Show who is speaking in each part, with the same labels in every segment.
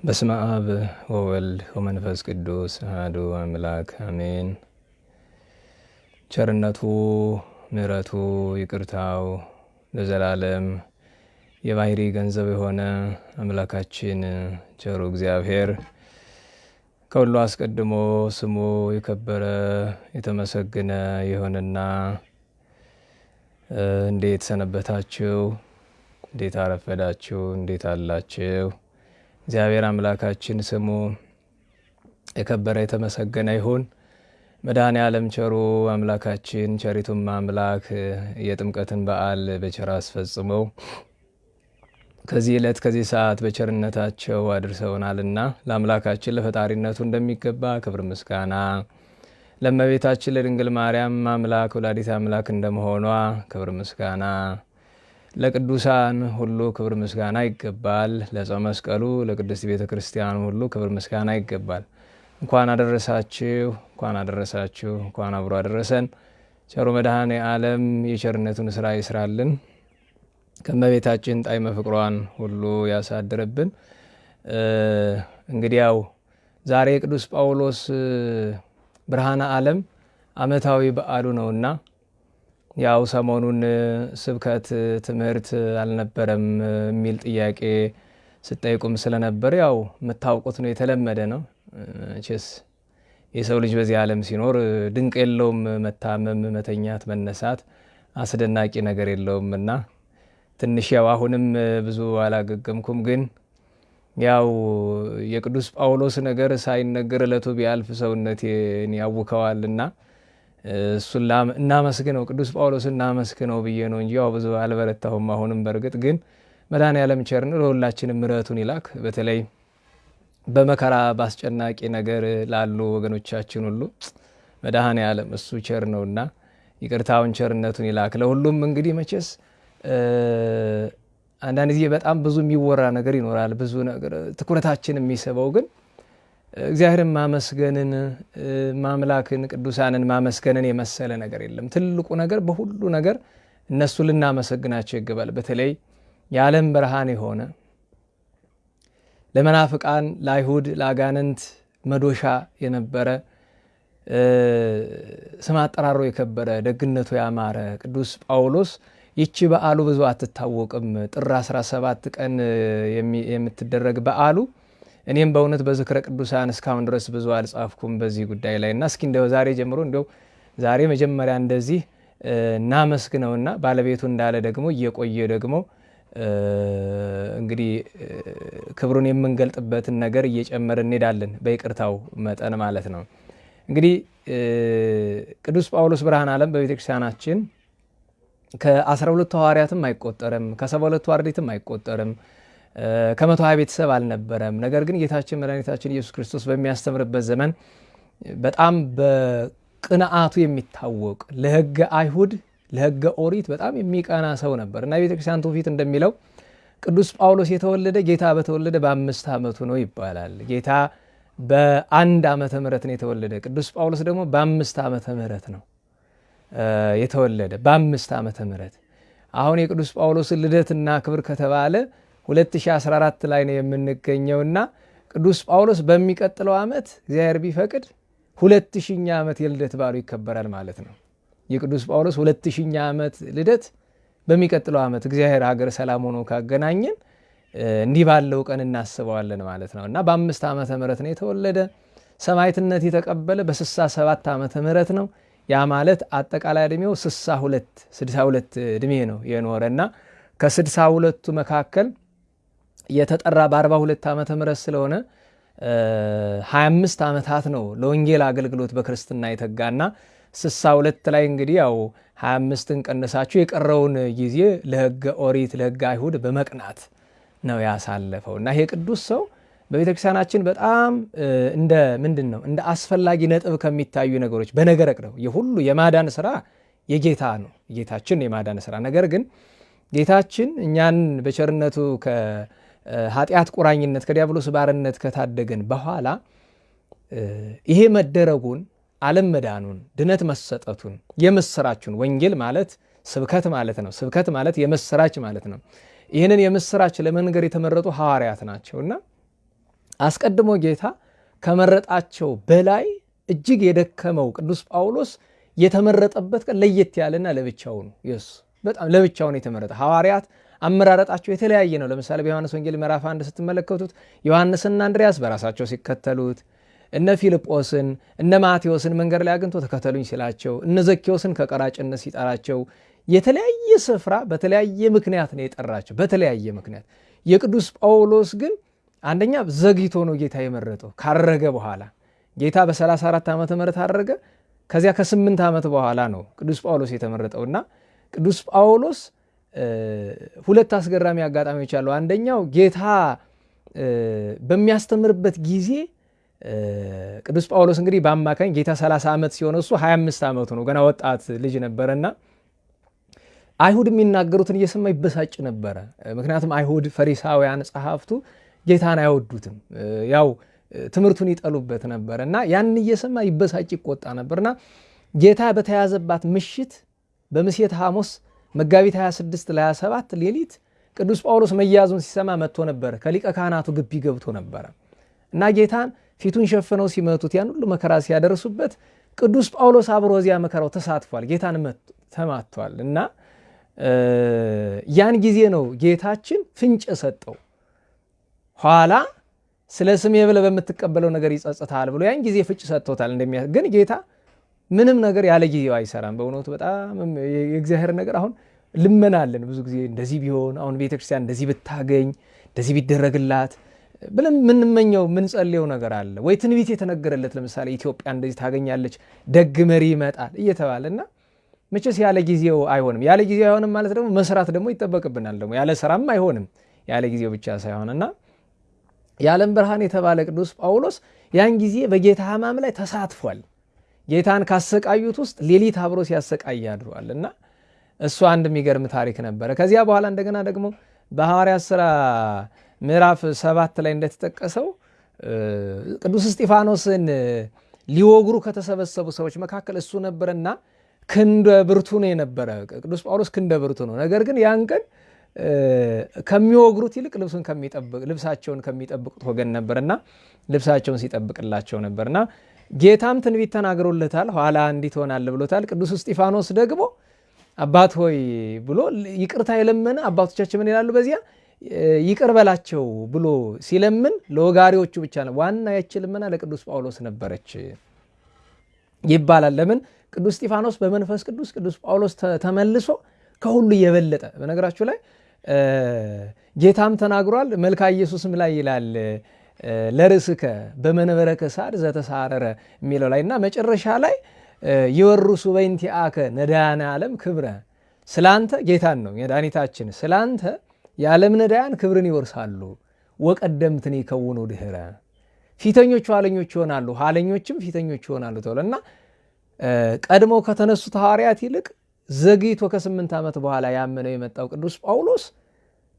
Speaker 1: በስመ አብ ወወልድ ወመንፈስ ቅዱስ አሐዱ አምላክ አሜን። ቸርነቱ ምሕረቱ ይቅርታው ለዘላለም የባሕሪ ገንዘብ የሆነ አምላካችን ቸሩ እግዚአብሔር ከሁሉ አስቀድሞ ስሙ የከበረ የተመሰገነ የሆነና እንዴት ሰነበታችሁ? እንዴት አረፈዳችሁ? እንዴት አላችሁ? እግዚአብሔር አምላካችን ስሙ የከበረ የተመሰገነ ይሁን። መድኃኔ ዓለም ቸሩ አምላካችን ቸሪቱም አምላክ የጥምቀትን በዓል በቸር አስፈጽመው ከዚህ ዕለት ከዚህ ሰዓት በቸርነታቸው አድርሰውናልና ለአምላካችን ለፈጣሪነቱ እንደሚገባ ክብር ምስጋና ለእመቤታችን ለድንግል ማርያም አምላክ ወላዲት አምላክ እንደመሆኗ ክብር ምስጋና ለቅዱሳን ሁሉ ክብር ምስጋና ይገባል። ለዕፀ መስቀሉ ለቅድስት ቤተ ክርስቲያን ሁሉ ክብር ምስጋና ይገባል። እንኳን አደረሳችሁ፣ እንኳን አደረሳችሁ፣ እንኳን አብሮ አደረሰን። ቸሩ መድኃኔ ዓለም የቸርነቱን ስራ ይስራልን፣ ከእመቤታችን ጣዕመ ፍቅሯን ሁሉ ያሳድርብን። እንግዲያው ዛሬ የቅዱስ ጳውሎስ ብርሃነ ዓለም ዓመታዊ በዓሉ ነውና ያው ሰሞኑን ስብከት ትምህርት አልነበረም የሚል ጥያቄ ስጠይቁም ስለነበር ያው የምታውቁት ነው፣ የተለመደ ነው። መቼስ የሰው ልጅ በዚህ ዓለም ሲኖር ድንቅ የለውም። መታመም፣ መተኛት፣ መነሳት አስደናቂ ነገር የለውም እና ትንሽ ያው አሁንም ብዙ አላገገምኩም፣ ግን ያው የቅዱስ ጳውሎስ ነገር ሳይነገር ዕለቱ ቢያልፍ ሰውነቴን ያውከዋልና እሱን እናመስግነው ቅዱስ ጳውሎስ እናመስግነው ብዬ ነው እንጂ ያው ብዙ አልበረታሁም። አሁንም በእርግጥ ግን መድኃኔዓለም ቸር ነው፣ ለሁላችንም ምሕረቱን ይላክ። በተለይ በመከራ በአስጨናቂ ነገር ላሉ ወገኖቻችን ሁሉ መድኃኔዓለም እሱ ቸር ነውና ይቅርታውን ቸርነቱን ይላክ። ለሁሉም እንግዲህ መቼስ አንዳንድ ጊዜ በጣም ብዙ የሚወራ ነገር ይኖራል፣ ብዙ ነገር ትኩረታችን የሚስበው ግን እግዚአብሔርን ማመስገንን ማምላክን ቅዱሳንን ማመስገንን የመሰለ ነገር የለም። ትልቁ ነገር በሁሉ ነገር እነሱ ልናመሰግናቸው ይገባል። በተለይ የዓለም ብርሃን የሆነ ለመናፍቃን፣ ለአይሁድ፣ ለአጋንንት መዶሻ የነበረ ስም አጠራሮ የከበረ ደግነቱ ያማረ ቅዱስ ጳውሎስ ይቺ በዓሉ ብዙ አትታወቅም። ጥር 17 ቀን የምትደረግ በዓሉ እኔም በእውነት በዝክረ ቅዱሳን እስካሁን ድረስ ብዙ አልጻፍኩም በዚህ ጉዳይ ላይ እና እስኪ እንደው ዛሬ ጀምሮ እንደው ዛሬ መጀመሪያ እንደዚህ እናመስግነውና ባለቤቱ እንዳለ ደግሞ እየቆየ ደግሞ እንግዲህ ክብሩን የምንገልጥበትን ነገር እየጨመረ እንሄዳለን፣ በይቅርታው መጠን ማለት ነው። እንግዲህ ቅዱስ ጳውሎስ ብርሃነ ዓለም በቤተ ክርስቲያናችን ከአስራ ሁለቱ ሐዋርያትም አይቆጠርም፣ ከሰባ ሁለቱ አርድእትም አይቆጠርም ከመቶ ሀያ ቤተሰብ አልነበረም። ነገር ግን ጌታችን መድኃኒታችን ኢየሱስ ክርስቶስ በሚያስተምርበት ዘመን በጣም በቅንዓቱ የሚታወቅ ለሕገ አይሁድ ለሕገ ኦሪት በጣም የሚቀና ሰው ነበር እና የቤተ ክርስቲያን ትውፊት እንደሚለው ቅዱስ ጳውሎስ የተወለደ ጌታ በተወለደ በአምስት ዓመቱ ነው ይባላል። ጌታ በአንድ ዓመተ ምሕረት ነው የተወለደ። ቅዱስ ጳውሎስ ደግሞ በአምስት ዓመተ ምሕረት ነው የተወለደ። በአምስት ዓመተ ምሕረት አሁን የቅዱስ ጳውሎስን ልደትና ክብር ከተባለ 2014 ላይ ነው የምንገኘውና ቅዱስ ጳውሎስ በሚቀጥለው ዓመት እግዚአብሔር ቢፈቅድ ሁለት ሺኛ ዓመት የልደት በዓሉ ይከበራል ማለት ነው። የቅዱስ ጳውሎስ ሁለት ሺኛ ዓመት ልደት በሚቀጥለው ዓመት እግዚአብሔር ሀገር ሰላም ሆኖ ካገናኘን እንዲህ ባለው ቀን እናስበዋለን ማለት ነው እና በአምስት ዓመተ ምሕረት ነው የተወለደ። ሰማዕትነት የተቀበለ በስሳ ሰባት ዓመተ ምሕረት ነው። ያ ማለት አጠቃላይ ዕድሜው ስሳ ሁለት ስድሳ ሁለት ዕድሜ ነው የኖረ እና ከስድሳ ሁለቱ መካከል የተጠራ በ42 ዓመተ ምህረት ስለሆነ 25 ዓመታት ነው ለወንጌል አገልግሎት በክርስትና የተጋና 62 ላይ እንግዲህ ያው 25ን ቀንሳችሁ የቀረውን ጊዜ ለሕገ ኦሪት ለሕገ አይሁድ በመቅናት ነው ያሳለፈው። እና ይሄ ቅዱስ ሰው በቤተ ክርስቲያናችን በጣም እንደ ምንድን ነው እንደ አስፈላጊ ነጥብ ከሚታዩ ነገሮች በነገረ ቅረው የሁሉ የማዳን ስራ የጌታ ነው። የጌታችን የማዳን ስራ ነገር ግን ጌታችን እኛን በቸርነቱ ከኃጢአት ቁራኝነት ከዲያብሎስ ባርነት ከታደገን በኋላ ይሄ መደረጉን ዓለም መዳኑን ድነት መሰጠቱን የምስራቹን ወንጌል ማለት ስብከት ማለት ነው። ስብከት ማለት የምስራች ማለት ነው። ይህንን የምስራች ለመንገር የተመረጡ ሐዋርያት ናቸውና አስቀድሞ ጌታ ከመረጣቸው በላይ እጅግ የደከመው ቅዱስ ጳውሎስ የተመረጠበት ቀን ለየት ያለና ለብቻው ነው። የሱ በጣም ለብቻው ነው የተመረጠ። ሐዋርያት አመራረጣቸው የተለያየ ነው። ለምሳሌ በዮሐንስ ወንጌል ምዕራፍ አንድ ስትመለከቱት ዮሐንስና አንድሪያስ በራሳቸው ሲከተሉት፣ እነ ፊልጶስን እነ ማቴዎስን መንገድ ላይ አግኝቶ ተከተሉኝ ሲላቸው፣ እነ ዘኬዎስን ከቀራጭነት ሲጠራቸው የተለያየ ስፍራ በተለያየ ምክንያት ነው የጠራቸው። በተለያየ ምክንያት የቅዱስ ጳውሎስ ግን አንደኛ ዘግይቶ ነው ጌታ የመረጠው ካረገ በኋላ ጌታ በ34 ዓመተ ምህረት አረገ። ከዚያ ከስምንት ዓመት በኋላ ነው ቅዱስ ጳውሎስ የተመረጠውና ቅዱስ ጳውሎስ ሁለት አስገራሚ አጋጣሚዎች አሉ። አንደኛው ጌታ በሚያስተምርበት ጊዜ ቅዱስ ጳውሎስ እንግዲህ በአማካኝ ጌታ 30 ዓመት ሲሆነ እሱ 25 ዓመቱ ነው፣ ገና ወጣት ልጅ ነበረና አይሁድ የሚናገሩትን እየሰማ ይበሳጭ ነበረ። ምክንያቱም አይሁድ ፈሪሳውያን ጸሐፍቱ ጌታን አይወዱትም፣ ያው ትምህርቱን ይጠሉበት ነበር እና ያን እየሰማ ይበሳጭ ይቆጣ ነበርና ጌታ በተያዘባት ምሽት በምሴት ሐሙስ መጋቢት 26 ለ27 ሌሊት ቅዱስ ጳውሎስ መያዙን ሲሰማ መጥቶ ነበረ። ከሊቀ ካህናቱ ግቢ ገብቶ ነበረ እና ጌታን ፊቱን ሸፍነው ሲመቱት ያን ሁሉ መከራ ሲያደርሱበት ቅዱስ ጳውሎስ አብሮ እዚያ መከራው ተሳትፏል። ጌታን ተማቷል እና ያን ጊዜ ነው ጌታችን ፍንጭ ሰጠው። ኋላ ስለ ስሜ ብለህ በምትቀበለው ነገር ይጸጽታል ብሎ ያን ጊዜ ፍንጭ ሰጥቶታል። ግን ጌታ ምንም ነገር ያለ ጊዜው አይሰራም። በእውነቱ በጣም የእግዚአብሔር ነገር አሁን ልመናለን ብዙ ጊዜ እንደዚህ ቢሆን አሁን ቤተክርስቲያን እንደዚህ ብታገኝ እንደዚህ ቢደረግላት ብለን የምንመኘው የምንጸልየው ነገር አለ ወይ ትንቢት የተነገረለት ለምሳሌ ኢትዮጵያ እንደዚህ ታገኛለች፣ ደግ መሪ ይመጣል እየተባለ እና መቼስ ያለ ጊዜው አይሆንም። ያለ ጊዜው አይሆንም ማለት ደግሞ መስራት ደግሞ ይጠበቅብናል። ደግሞ ያለ ስራም አይሆንም ያለ ጊዜው ብቻ ሳይሆን እና የዓለም ብርሃን የተባለ ቅዱስ ጳውሎስ ያን ጊዜ በጌታ ሕማም ላይ ተሳትፏል። ጌታን ካሰቃዩት ውስጥ ሌሊት አብሮ ሲያሰቃይ አድሯል እና እሱ አንድ የሚገርም ታሪክ ነበረ። ከዚያ በኋላ እንደገና ደግሞ በሐዋርያት ሥራ ምዕራፍ ሰባት ላይ እንደተጠቀሰው ቅዱስ እስጢፋኖስን ሊወግሩ ከተሰበሰቡ ሰዎች መካከል እሱ ነበረና ክንደ ብርቱ ነው የነበረ። ቅዱስ ጳውሎስ ክንደ ብርቱ ነው። ነገር ግን ያን ቀን ከሚወግሩት ይልቅ ልብሱን ከሚጠብቅ ልብሳቸውን ከሚጠብቁት ወገን ነበርና ልብሳቸውን ሲጠብቅላቸው ነበርና ጌታም ትንቢት ተናግሮለታል። ኋላ እንዲህ ትሆናለህ ብሎታል። ቅዱስ እስጢፋኖስ ደግሞ አባት ሆይ ብሎ ይቅርታ የለመነ አባቶቻችን ምን ይላሉ? በዚያ ይቅር በላቸው ብሎ ሲለምን ለወጋሪዎቹ ብቻ ነው። ዋና ያች ልመና ለቅዱስ ጳውሎስ ነበረች ይባላል። ለምን? ቅዱስ እስጢፋኖስ በመንፈስ ቅዱስ ቅዱስ ጳውሎስ ተመልሶ ከሁሉ የበለጠ በነገራችሁ ላይ ጌታም ተናግሯል። መልካ ኢየሱስም ላይ ይላል ለርእስከ በመንበረ ከሳድ ዘተሳረረ የሚለው ላይ እና መጨረሻ ላይ የወርሱ በእንቲአከ ነዳያነ ዓለም ክብረ። ስላንተ ጌታን ነው መድኃኒታችን ስላንተ የዓለም ነዳያን ክብርን ይወርሳሉ። ወቀደምትን ይከውኑ ድህረ ፊተኞቹ ኋለኞች ይሆናሉ፣ ኋለኞችም ፊተኞች ይሆናሉ ተብሎ እና ቀድሞ ከተነሱት ሐዋርያት ይልቅ ዘግይቶ ከስምንት ዓመት በኋላ ያመነው የመጣው ቅዱስ ጳውሎስ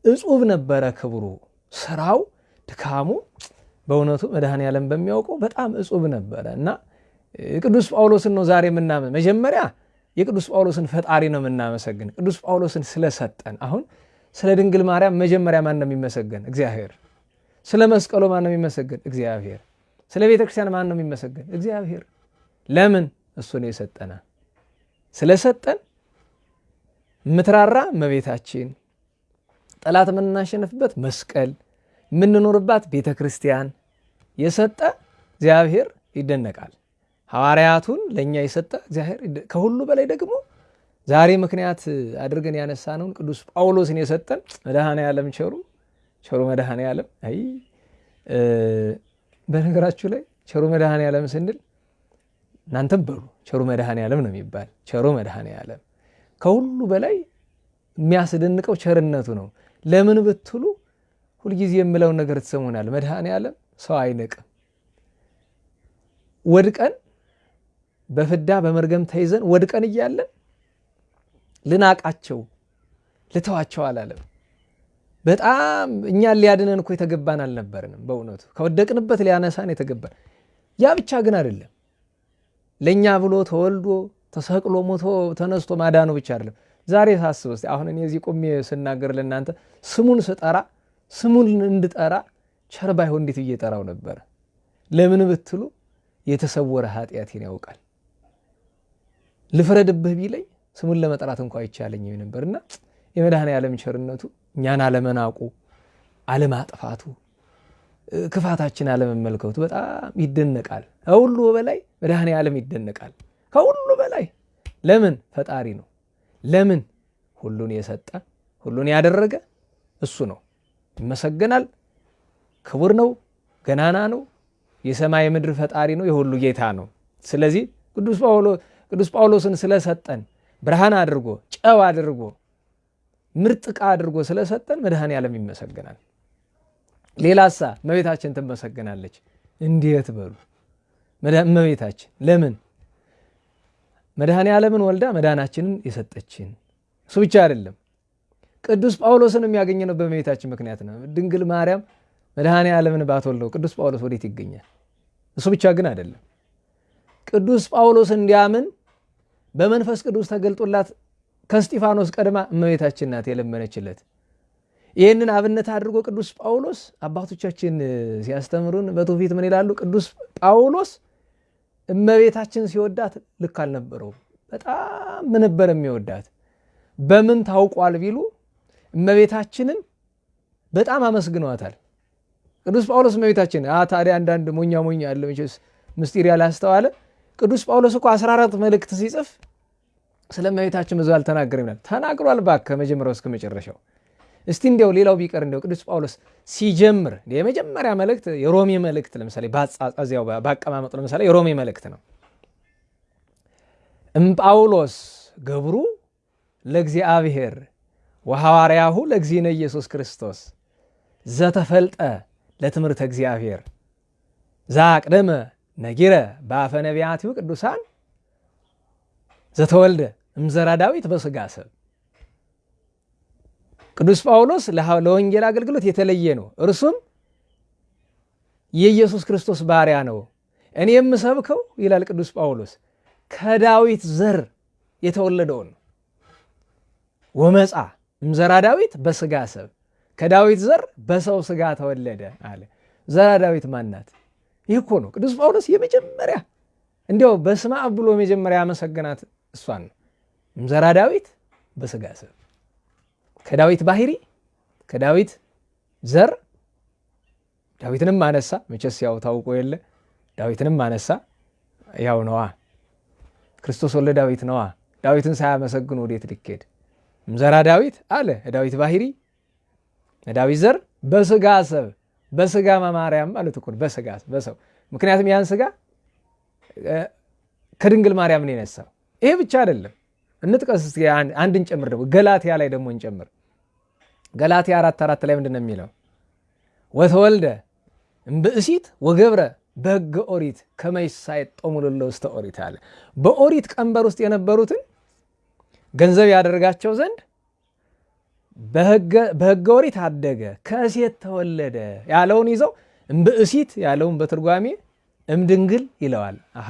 Speaker 1: እጹብ ነበረ ክብሩ፣ ስራው፣ ድካሙ በእውነቱ መድኃኔ ዓለም በሚያውቀው በጣም እጹብ ነበረ እና ቅዱስ ጳውሎስን ነው ዛሬ የምናመን። መጀመሪያ የቅዱስ ጳውሎስን ፈጣሪ ነው የምናመሰግን፣ ቅዱስ ጳውሎስን ስለሰጠን። አሁን ስለ ድንግል ማርያም መጀመሪያ ማን ነው የሚመሰገን? እግዚአብሔር። ስለ መስቀሉ ማን ነው የሚመሰገን? እግዚአብሔር። ስለ ቤተ ክርስቲያን ማን ነው የሚመሰገን? እግዚአብሔር። ለምን? እሱ ነው የሰጠነ። ስለሰጠን ምትራራ እመቤታችን፣ ጠላት የምናሸንፍበት መስቀል፣ የምንኖርባት ቤተ ክርስቲያን የሰጠ እግዚአብሔር ይደነቃል። ሐዋርያቱን ለእኛ የሰጠ እግዚአብሔር ከሁሉ በላይ ደግሞ ዛሬ ምክንያት አድርገን ያነሳነውን ቅዱስ ጳውሎስን የሰጠን መድኃኔ ዓለም ቸሩ ቸሩ መድኃኔ ዓለም አይ በነገራችሁ ላይ ቸሩ መድኃኔ ዓለም ስንል እናንተም በሉ ቸሩ መድኃኔ ዓለም ነው የሚባል ቸሩ መድኃኔ ዓለም ከሁሉ በላይ የሚያስደንቀው ቸርነቱ ነው። ለምን ብትሉ ሁልጊዜ የምለውን ነገር ትሰሙናል። መድኃኔ ዓለም ሰው አይንቅም። ወድቀን በፍዳ በመርገም ተይዘን ወድቀን እያለን ልናቃቸው ልተዋቸው አላለም። በጣም እኛን ሊያድነን እኮ የተገባን አልነበርንም። በእውነቱ ከወደቅንበት ሊያነሳን የተገባን ያ ብቻ ግን አይደለም። ለእኛ ብሎ ተወልዶ ተሰቅሎ ሞቶ ተነስቶ ማዳኑ ብቻ አይደለም። ዛሬ ሳስብ እስኪ አሁን እኔ እዚህ ቆሜ ስናገር ለእናንተ ስሙን ስጠራ ስሙን እንድጠራ ቸር ባይሆን እንዴት ብዬ ጠራው ነበረ? ለምን ብትሉ የተሰወረ ኃጢአቴን ያውቃል። ልፍረድብህ ቢለኝ ስሙን ለመጥራት እንኳ አይቻለኝም ነበርና የመድኃኔ ዓለም ቸርነቱ እኛን አለመናቁ፣ አለማጥፋቱ፣ ክፋታችን አለመመልከቱ በጣም ይደነቃል። ከሁሉ በላይ መድኃኔ ዓለም ይደነቃል። ከሁሉ በላይ ለምን ፈጣሪ ነው። ለምን ሁሉን የሰጠ ሁሉን ያደረገ እሱ ነው። ይመሰገናል። ክቡር ነው። ገናና ነው። የሰማይ ምድር ፈጣሪ ነው። የሁሉ ጌታ ነው። ስለዚህ ቅዱስ ጳውሎስን ስለሰጠን ብርሃን አድርጎ ጨው አድርጎ ምርጥ ዕቃ አድርጎ ስለሰጠን መድኃኔ ዓለም ይመሰገናል። ሌላሳ እመቤታችን ትመሰገናለች። እንዴት በሉ እመቤታችን ለምን መድኃኔ ዓለምን ወልዳ መዳናችንን የሰጠችን እሱ ብቻ አይደለም። ቅዱስ ጳውሎስን የሚያገኘነው በእመቤታችን ምክንያት ነው። ድንግል ማርያም መድኃኔ ዓለምን ባትወልደው ቅዱስ ጳውሎስ ወዴት ይገኛል? እሱ ብቻ ግን አይደለም። ቅዱስ ጳውሎስ እንዲያምን በመንፈስ ቅዱስ ተገልጦላት ከስጢፋኖስ ቀድማ እመቤታችን ናት የለመነችለት። ይህንን አብነት አድርጎ ቅዱስ ጳውሎስ አባቶቻችን ሲያስተምሩን በትውፊት ምን ይላሉ? ቅዱስ ጳውሎስ እመቤታችን ሲወዳት ልክ አልነበረውም። በጣም ነበር የሚወዳት። በምን ታውቋል ቢሉ እመቤታችንን በጣም አመስግኗታል። ቅዱስ ጳውሎስ እመቤታችን ታዲያ አንዳንድ ሞኛ ሞኛ ያለ መቼስ ምስጢር ያላስተዋለ ቅዱስ ጳውሎስ እኮ 14 መልእክት ሲጽፍ ስለ እመቤታችን ብዙ አልተናገረም ይላል። ተናግሯል እባክህ ከመጀመሪያው እስከ መጨረሻው። እስቲ እንዲያው ሌላው ቢቀር እንዲያው ቅዱስ ጳውሎስ ሲጀምር የመጀመሪያ መልእክት የሮሜ መልእክት ለምሳሌ በአጻጻዚያው በአቀማመጡ ለምሳሌ የሮሜ መልእክት ነው። እምጳውሎስ ገብሩ ለእግዚአብሔር ወሐዋርያሁ ለእግዚእነ ኢየሱስ ክርስቶስ ዘተፈልጠ ለትምህርተ እግዚአብሔር ዛቅደመ ነጊረ በአፈ ነቢያቲሁ ቅዱሳን ዘተወልደ እምዘራ ዳዊት በሥጋ ሰብ ቅዱስ ጳውሎስ ለወንጌል አገልግሎት የተለየ ነው። እርሱም የኢየሱስ ክርስቶስ ባሪያ ነው። እኔ የምሰብከው ይላል ቅዱስ ጳውሎስ ከዳዊት ዘር የተወለደውን ነው። ወመፃ እምዘራ ዳዊት በሥጋ ሰብ ከዳዊት ዘር በሰው ሥጋ ተወለደ አለ። ዘራ ዳዊት ማናት? ይህ እኮ ነው ቅዱስ ጳውሎስ የመጀመሪያ እንዲያው በስመ አብ ብሎ መጀመሪያ ያመሰገናት እሷን ነው። እምዘራ ዳዊት በሥጋ ሰብ ከዳዊት ባህሪ ከዳዊት ዘር ዳዊትንም አነሳ። መቼስ ያው ታውቆ የለ ዳዊትንም አነሳ። ያው ነዋ ክርስቶስ ወልደ ዳዊት ነዋ። ዳዊትን ሳያመሰግኑ ወዴት ልኬድ? እምዘራ ዳዊት አለ ዳዊት ባህሪ ዳዊት ዘር በሥጋ ሰብ በሥጋ ማርያም ማለት እኮ በሥጋ በሰው ምክንያቱም ያን ሥጋ ከድንግል ማርያም ነው የነሳው። ይሄ ብቻ አይደለም። እንጥቀስ እስኪ አንድን ጨምር ደግሞ ገላትያ ላይ ደግሞ እንጨምር። ገላትያ አራት አራት ላይ ምንድን ነው የሚለው? ወተወልደ እምብእሲት ወገብረ በሕገ ኦሪት ከመ ይሳየጦሙ ለእለ ውስተ ኦሪት አለ። በኦሪት ቀንበር ውስጥ የነበሩትን ገንዘብ ያደርጋቸው ዘንድ በሕገ ኦሪት አደገ ከሴት ተወለደ ያለውን ይዘው እምብእሲት ያለውን በትርጓሜ እምድንግል ይለዋል። አሃ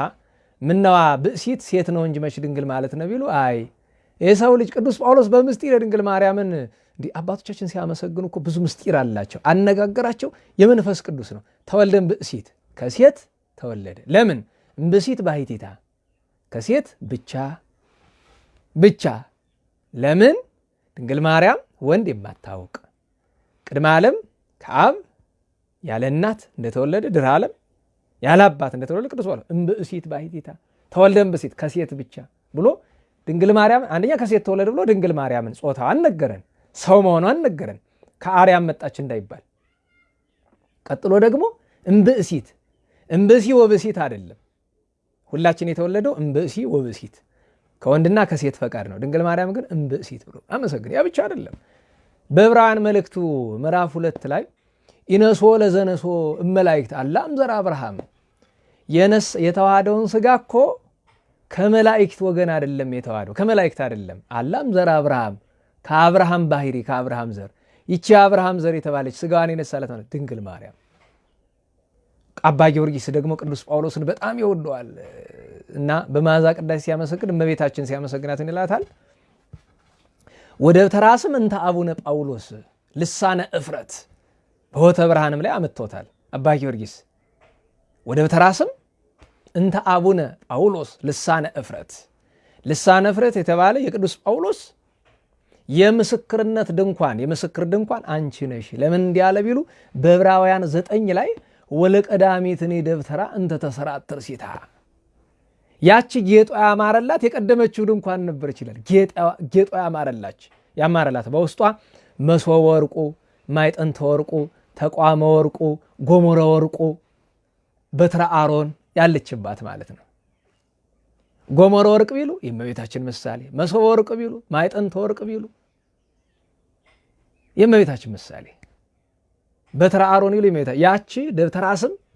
Speaker 1: ምነዋ ብእሲት ሴት ነው እንጂ መች ድንግል ማለት ነው ቢሉ፣ አይ የሰው ልጅ ቅዱስ ጳውሎስ በምስጢር የድንግል ማርያምን እንዲህ አባቶቻችን ሲያመሰግኑ እኮ ብዙ ምስጢር አላቸው። አነጋገራቸው የመንፈስ ቅዱስ ነው። ተወልደን ብእሲት ከሴት ተወለደ። ለምን እምብእሲት ባሕቲታ ከሴት ብቻ ብቻ። ለምን ድንግል ማርያም ወንድ የማታውቅ ቅድመ ዓለም ከአብ ያለ እናት እንደተወለደ ድኅረ ዓለም ያለ አባት እንደተወለደ ቅዱስ ጳውሎስ እምብእሲት ባሕቲታ ተወልደ እምብእሲት ከሴት ብቻ ብሎ ድንግል ማርያም አንደኛ ከሴት ተወለደ ብሎ ድንግል ማርያምን ጾታው አልነገረን፣ ሰው መሆኗን ነገረን፣ ከአርያም መጣች እንዳይባል። ቀጥሎ ደግሞ እምብእሲት እምብእሲ ወብእሲት አይደለም። ሁላችን የተወለደው እምብእሲ ወብእሲት ከወንድና ከሴት ፈቃድ ነው። ድንግል ማርያም ግን እምብእሲት ብሎ አመሰግን። ያ ብቻ አይደለም። በዕብራውያን መልእክቱ ምዕራፍ ሁለት ላይ ኢነሶ ለዘነሶ እመላይክት አላ እምዘራ አብርሃም የተዋሃደውን ስጋ እኮ ከመላእክት ወገን አይደለም የተዋሃደው ከመላእክት አይደለም። አላ እምዘራ አብርሃም ከአብርሃም ባህሪ ከአብርሃም ዘር ይቺ የአብርሃም ዘር የተባለች ስጋዋን የነሳለት ማለት ድንግል ማርያም። አባ ጊዮርጊስ ደግሞ ቅዱስ ጳውሎስን በጣም ይወደዋል እና በመዓዛ ቅዳሴ ሲያመሰግን እመቤታችን ሲያመሰግናት ይላታል? ወደ ተራስም እንተ አቡነ ጳውሎስ ልሳነ እፍረት በሆተ ብርሃንም ላይ አምጥቶታል። አባ ጊዮርጊስ ወደ በተራስም እንተ አቡነ ጳውሎስ ልሳነ እፍረት። ልሳነ እፍረት የተባለ የቅዱስ ጳውሎስ የምስክርነት ድንኳን የምስክር ድንኳን አንቺ ነሽ። ለምን እንዲህ ቢሉ በዕብራውያን ዘጠኝ ላይ ወለቀዳሚትኒ ደብተራ እንተ ተሰራትር ሲታ ያቺ ጌጧ ያማረላት የቀደመችው ድንኳን ነበር ይችላል። ጌጧ ያማረላች ያማረላት በውስጧ መሶበ ወርቁ፣ ማዕጠንተ ወርቁ፣ ተቅዋመ ወርቁ፣ ጎሞረ ወርቁ፣ በትረ አሮን ያለችባት ማለት ነው። ጎሞረ ወርቅ ቢሉ የእመቤታችን ምሳሌ፣ መሶበ ወርቅ ቢሉ፣ ማዕጠንተ ወርቅ ቢሉ የእመቤታችን ምሳሌ፣ በትረ አሮን ቢሉ የእመቤታ ያቺ ደብተራ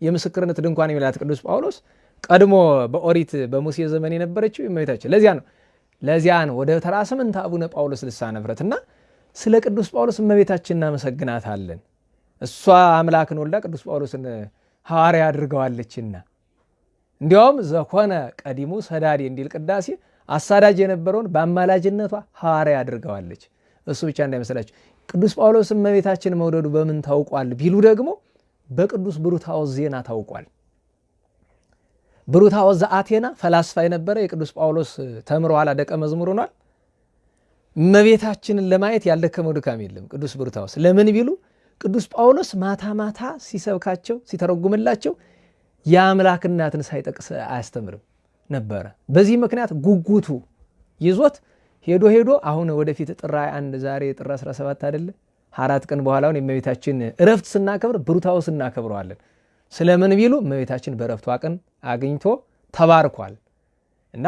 Speaker 1: የምስክርነት ድንኳን የሚላት ቅዱስ ጳውሎስ ቀድሞ በኦሪት በሙሴ ዘመን የነበረችው የእመቤታችን ለዚያ ነው ለዚያ ነው ወደ ተራ ስምንት አቡነ ጳውሎስ ልሳነ እና ስለ ቅዱስ ጳውሎስ እመቤታችን እናመሰግናታለን። እሷ አምላክን ወልዳ ቅዱስ ጳውሎስን ሐዋርያ አድርገዋለችና እንዲያውም ዘኮነ ቀዲሙ ሰዳዴ እንዲል ቅዳሴ አሳዳጅ የነበረውን በአማላጅነቷ ሐዋርያ አድርገዋለች። እሱ ብቻ እንዳይመስላችሁ ቅዱስ ጳውሎስ እመቤታችን መውደዱ በምን ታውቋል ቢሉ ደግሞ በቅዱስ ብሩታዎስ ዜና ታውቋል። ብሩታዎስ ዘአቴና ፈላስፋ የነበረ የቅዱስ ጳውሎስ ተምሮ ኋላ ደቀ መዝሙር ሆኗል። እመቤታችንን ለማየት ያልደከመው ድካም የለም። ቅዱስ ብሩታዎስ ለምን ቢሉ ቅዱስ ጳውሎስ ማታ ማታ ሲሰብካቸው ሲተረጉምላቸው የአምላክ እናትን ሳይጠቅስ አያስተምርም ነበረ። በዚህ ምክንያት ጉጉቱ ይዞት ሄዶ ሄዶ አሁን ወደፊት ጥር አንድ ዛሬ ጥር 17 አይደለ አራት ቀን በኋላውን የእመቤታችን እረፍት ስናከብር ብሩታዎስ እናከብረዋለን። ስለምን ቢሉ እመቤታችን በእረፍቷ ቀን አግኝቶ ተባርኳል እና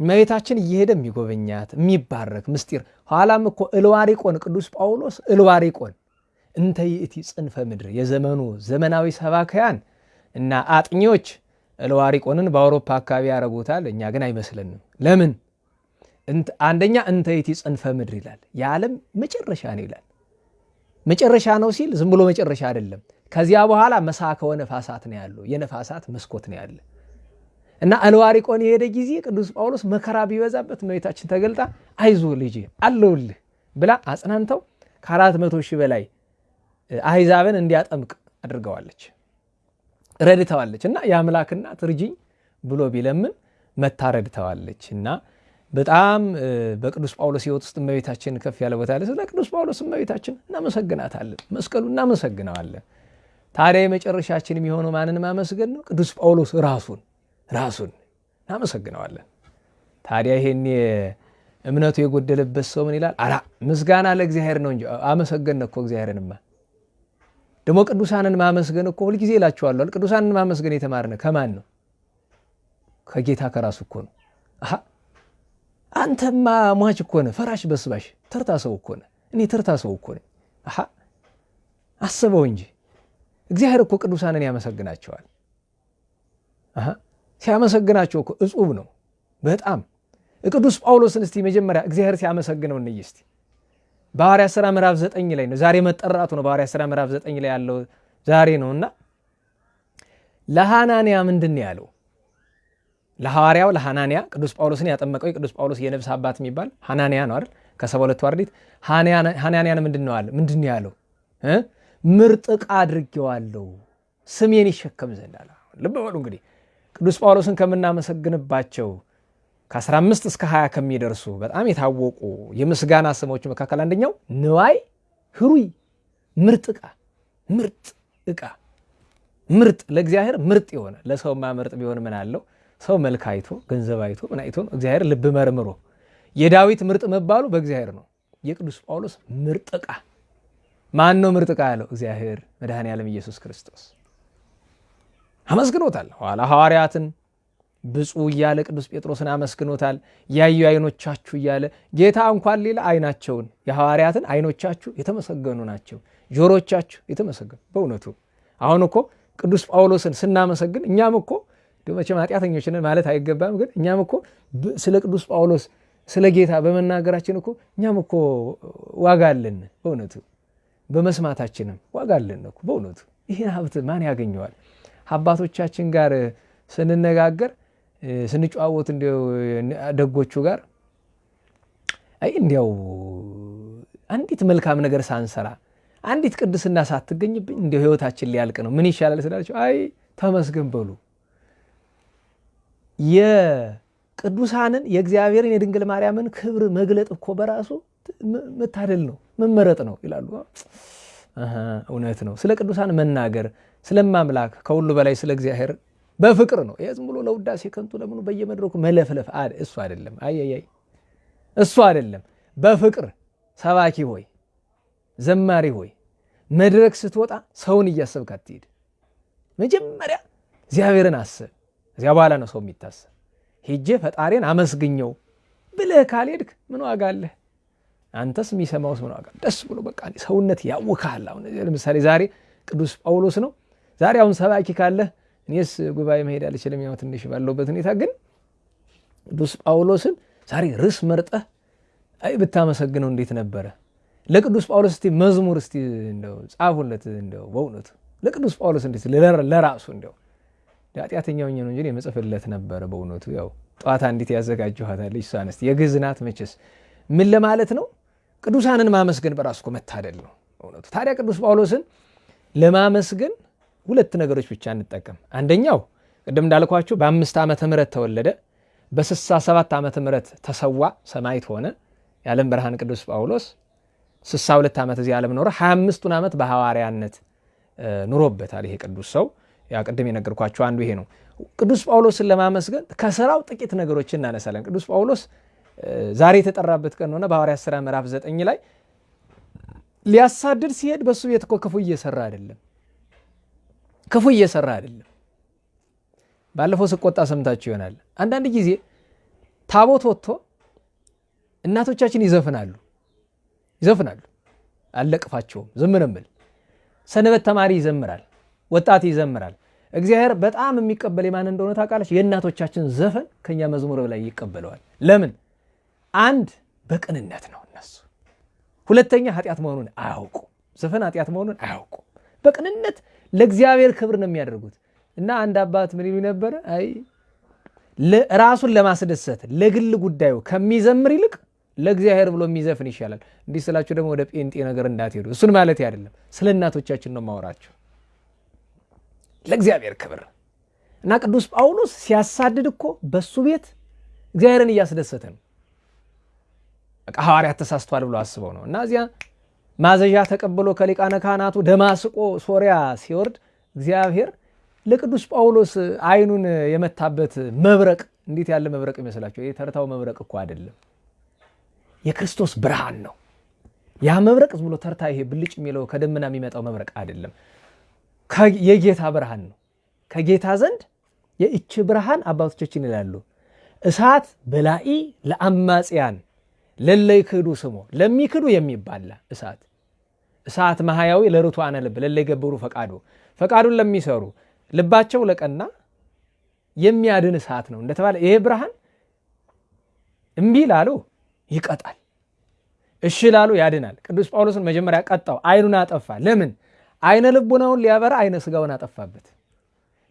Speaker 1: እመቤታችን እየሄደ የሚጎበኛት የሚባረክ ምስጢር ኋላም እኮ እልዋሪቆን ቅዱስ ጳውሎስ እልዋሪቆን እንተ ይእቲ ጽንፈ ምድር የዘመኑ ዘመናዊ ሰባካያን እና አጥኚዎች እልዋሪቆንን በአውሮፓ አካባቢ ያደረጉታል። እኛ ግን አይመስለንም። ለምን? አንደኛ እንተ ይእቲ ጽንፈ ምድር ይላል። የዓለም መጨረሻ ነው ይላል። መጨረሻ ነው ሲል ዝም ብሎ መጨረሻ አይደለም። ከዚያ በኋላ መሳከወ ነፋሳት ነው ያለው። የነፋሳት መስኮት ነው ያለ እና እልዋሪቆን የሄደ ጊዜ ቅዱስ ጳውሎስ መከራ ቢበዛበት እመቤታችን ተገልጣ አይዞ ልጄ አለውልህ ብላ አጽናንተው ከአራት መቶ ሺህ በላይ አሕዛብን እንዲያጠምቅ አድርገዋለች፣ ረድተዋለች። እና የአምላክ እናት ብሎ ቢለምን መታ ረድተዋለች። እና በጣም በቅዱስ ጳውሎስ ሕይወት ውስጥ እመቤታችን ከፍ ያለ ቦታ አለ። ስለ ቅዱስ ጳውሎስ እመቤታችን እናመሰግናታለን፣ መስቀሉ እናመሰግነዋለን። ታዲያ የመጨረሻችን የሚሆነው ማንን ማመስገን ነው? ቅዱስ ጳውሎስ ራሱን ራሱን እናመሰግነዋለን። ታዲያ ይሄን እምነቱ የጎደለበት ሰው ምን ይላል? አላ ምስጋና ለእግዚአብሔር ነው እንጂ አመሰገን እኮ እግዚአብሔርንማ። ደግሞ ቅዱሳንን ማመስገን እኮ ሁልጊዜ እላችኋለሁ፣ ቅዱሳንን ማመስገን የተማርነ ከማን ነው? ከጌታ ከራሱ እኮ ነው። አንተማ ሟች እኮ ነህ፣ ፈራሽ በስባሽ ተርታ ሰው እኮ ነህ። እኔ ተርታ ሰው እኮ ነኝ። አሃ አስበው እንጂ እግዚአብሔር እኮ ቅዱሳንን ያመሰግናቸዋል። ሲያመሰግናቸው እኮ እጹብ ነው። በጣም ቅዱስ ጳውሎስን እስቲ መጀመሪያ እግዚአብሔር ሲያመሰግነው እንይ እስቲ። በሐዋርያት ሥራ ምዕራፍ ዘጠኝ ላይ ነው። ዛሬ መጠራቱ ነው በሐዋርያት ሥራ ምዕራፍ ዘጠኝ ላይ ያለው ዛሬ ነው እና ለሐናንያ ምንድን ነው ያለው? ለሐዋርያው ለሐናንያ ቅዱስ ጳውሎስን ያጠመቀው የቅዱስ ጳውሎስ የነፍስ አባት የሚባል ሐናንያ ነው አይደል? ከሰባ ሁለቱ አርድእት ሐናንያን ምንድን ነው ያለው ምርጥ ዕቃ አድርጌዋለሁ። ስሜን ይሸከም ዘንድ አለ። ልብ በሉ እንግዲህ ቅዱስ ጳውሎስን ከምናመሰግንባቸው ከ15 እስከ 20 ከሚደርሱ በጣም የታወቁ የምስጋና ስሞች መካከል አንደኛው ንዋይ ህሩይ። ምርጥ ዕቃ ምርጥ ዕቃ ምርጥ ለእግዚአብሔር ምርጥ የሆነ ለሰውማ ምርጥ ቢሆን ምን አለው? ሰው መልክ አይቶ ገንዘብ አይቶ ምን አይቶ እግዚአብሔር ልብ መርምሮ። የዳዊት ምርጥ መባሉ በእግዚአብሔር ነው። የቅዱስ ጳውሎስ ምርጥ ዕቃ ማን ነው ምርጥ ዕቃ ያለው? እግዚአብሔር መድኃኔ ዓለም ኢየሱስ ክርስቶስ። አመስግኖታል። ኋላ ሐዋርያትን ብፁዕ እያለ ቅዱስ ጴጥሮስን አመስግኖታል። ያዩ አይኖቻችሁ እያለ ጌታ እንኳን ሌላ አይናቸውን የሐዋርያትን አይኖቻችሁ የተመሰገኑ ናቸው። ጆሮቻችሁ የተመሰገኑ በእውነቱ። አሁን እኮ ቅዱስ ጳውሎስን ስናመሰግን እኛም እኮ መቼም ኃጢአተኞች ነን ማለት አይገባም ግን እኛም እኮ ስለ ቅዱስ ጳውሎስ ስለ ጌታ በመናገራችን እኮ እኛም እኮ ዋጋ አለን በእውነቱ በመስማታችንም ዋጋ አለን እኮ በእውነቱ። ይህን ሀብት ማን ያገኘዋል? አባቶቻችን ጋር ስንነጋገር ስንጨዋወት ደጎቹ ጋር አይ እንዲያው አንዲት መልካም ነገር ሳንሰራ አንዲት ቅድስና ሳትገኝብኝ እንዲያው ህይወታችን ሊያልቅ ነው፣ ምን ይሻላል ስላቸው፣ አይ ተመስገን በሉ። የቅዱሳንን የእግዚአብሔርን የድንግል ማርያምን ክብር መግለጥ እኮ በራሱ መታደል ነው፣ መመረጥ ነው ይላሉ። እውነት ነው። ስለ ቅዱሳን መናገር ስለማምላክ ከሁሉ በላይ ስለ እግዚአብሔር በፍቅር ነው። ዝም ብሎ ለውዳሴ ከንቱ ለምኑ በየመድረኩ መለፍለፍ እሱ አይደለም። አየያይ እሱ አይደለም። በፍቅር ሰባኪ ሆይ ዘማሪ ሆይ መድረክ ስትወጣ ሰውን እያሰብክ አትሂድ። መጀመሪያ እግዚአብሔርን አስብ። እዚያ በኋላ ነው ሰው የሚታሰብ። ሄጄ ፈጣሪን አመስግኘው ብለህ ካልሄድክ ምን ዋጋ አለህ? አንተስ የሚሰማውስ ምን ዋጋ? ደስ ብሎ በቃ ሰውነት ያውካል። አሁን ለምሳሌ ዛሬ ቅዱስ ጳውሎስ ነው። ዛሬ አሁን ሰባኪ ካለህ እኔስ ጉባኤ መሄድ አልችልም፣ ያው ትንሽ ባለውበት ሁኔታ ግን ቅዱስ ጳውሎስን ዛሬ ርዕስ መርጠህ አይ ብታመሰግነው እንዴት ነበረ? ለቅዱስ ጳውሎስ እስቲ መዝሙር እስቲ እንደው ጻፉለት። እንደው በእውነቱ ለቅዱስ ጳውሎስ እንዴት ለራሱ እንደው ኃጢአተኛው ነው እንጂ የመጽፍለት ነበረ። በእውነቱ ያው ጠዋታ እንዴት ያዘጋጀኋታለች እሷን እስቲ የግዕዝ ናት መቼስ ምን ለማለት ነው? ቅዱሳንን ማመስገን በራሱ እኮ መታደል ነው በእውነቱ። ታዲያ ቅዱስ ጳውሎስን ለማመስገን ሁለት ነገሮች ብቻ እንጠቀም። አንደኛው ቅድም እንዳልኳችሁ በአምስት ዓመተ ምህረት ተወለደ። በስሳ ሰባት ዓመተ ምህረት ተሰዋ፣ ሰማዕት ሆነ። የዓለም ብርሃን ቅዱስ ጳውሎስ ስሳ ሁለት ዓመት እዚህ ዓለም ኖረ። ሀያ አምስቱን ዓመት በሐዋርያነት ኑሮበታል። ይሄ ቅዱስ ሰው ያ ቅድም የነገርኳቸው አንዱ ይሄ ነው። ቅዱስ ጳውሎስን ለማመስገን ከስራው ጥቂት ነገሮችን እናነሳለን። ቅዱስ ጳውሎስ ዛሬ የተጠራበት ቀን ሆነ። በሐዋርያት ሥራ ምዕራፍ ዘጠኝ ላይ ሊያሳድድ ሲሄድ በእሱ ቤት እኮ ክፉ እየሰራ አይደለም ክፉ እየሰራ አይደለም። ባለፈው ስቆጣ ሰምታችሁ ይሆናል። አንዳንድ ጊዜ ታቦት ወጥቶ እናቶቻችን ይዘፍናሉ ይዘፍናሉ። አልለቅፋቸውም፣ ዝም ነው ሰንበት ተማሪ ይዘምራል፣ ወጣት ይዘምራል። እግዚአብሔር በጣም የሚቀበል የማን እንደሆነ ታውቃለች? የእናቶቻችን ዘፈን ከኛ መዝሙር በላይ ይቀበለዋል። ለምን? አንድ በቅንነት ነው እነሱ። ሁለተኛ ኃጢአት መሆኑን አያውቁ። ዘፈን ኃጢአት መሆኑን አያውቁ። በቅንነት ለእግዚአብሔር ክብር ነው የሚያደርጉት። እና አንድ አባት ምን ይሉ ነበረ? አይ ራሱን ለማስደሰት ለግል ጉዳዩ ከሚዘምር ይልቅ ለእግዚአብሔር ብሎ የሚዘፍን ይሻላል። እንዲህ ስላችሁ ደግሞ ወደ ጴንጤ ነገር እንዳትሄዱ። እሱን ማለት አይደለም፣ ስለ እናቶቻችን ነው ማወራቸው ለእግዚአብሔር ክብር እና ቅዱስ ጳውሎስ ሲያሳድድ እኮ በሱ ቤት እግዚአብሔርን እያስደሰተ ነው። በቃ ሐዋርያት ተሳስቷል ብሎ አስበው ነው እና እዚያ ማዘዣ ተቀብሎ ከሊቃነ ካህናቱ ደማስቆ ሶሪያ ሲወርድ እግዚአብሔር ለቅዱስ ጳውሎስ ዓይኑን የመታበት መብረቅ እንዴት ያለ መብረቅ ይመስላቸው? የተርታው መብረቅ እኮ አይደለም፣ የክርስቶስ ብርሃን ነው። ያ መብረቅ ዝም ብሎ ተርታ ይሄ ብልጭ የሚለው ከደመና የሚመጣው መብረቅ አይደለም፣ የጌታ ብርሃን ነው። ከጌታ ዘንድ የእች ብርሃን አባቶቻችን ይላሉ እሳት በላኢ ለአማጽያን ለለይ ክዱ ስሞ ለሚክዱ የሚባላ እሳት እሳት መሃያዊ ለርቱዓነ ልብ ለለይ ገብሩ ፈቃዱ ፈቃዱን ለሚሰሩ ልባቸው ለቀና የሚያድን እሳት ነው እንደተባለ ይሄ ብርሃን እምቢ ላሉ ይቀጣል፣ እሺ ላሉ ያድናል። ቅዱስ ጳውሎስን መጀመሪያ ቀጣው፣ ዓይኑን አጠፋ። ለምን? ዓይነ ልቡናውን ሊያበራ ዓይነ ስጋውን አጠፋበት።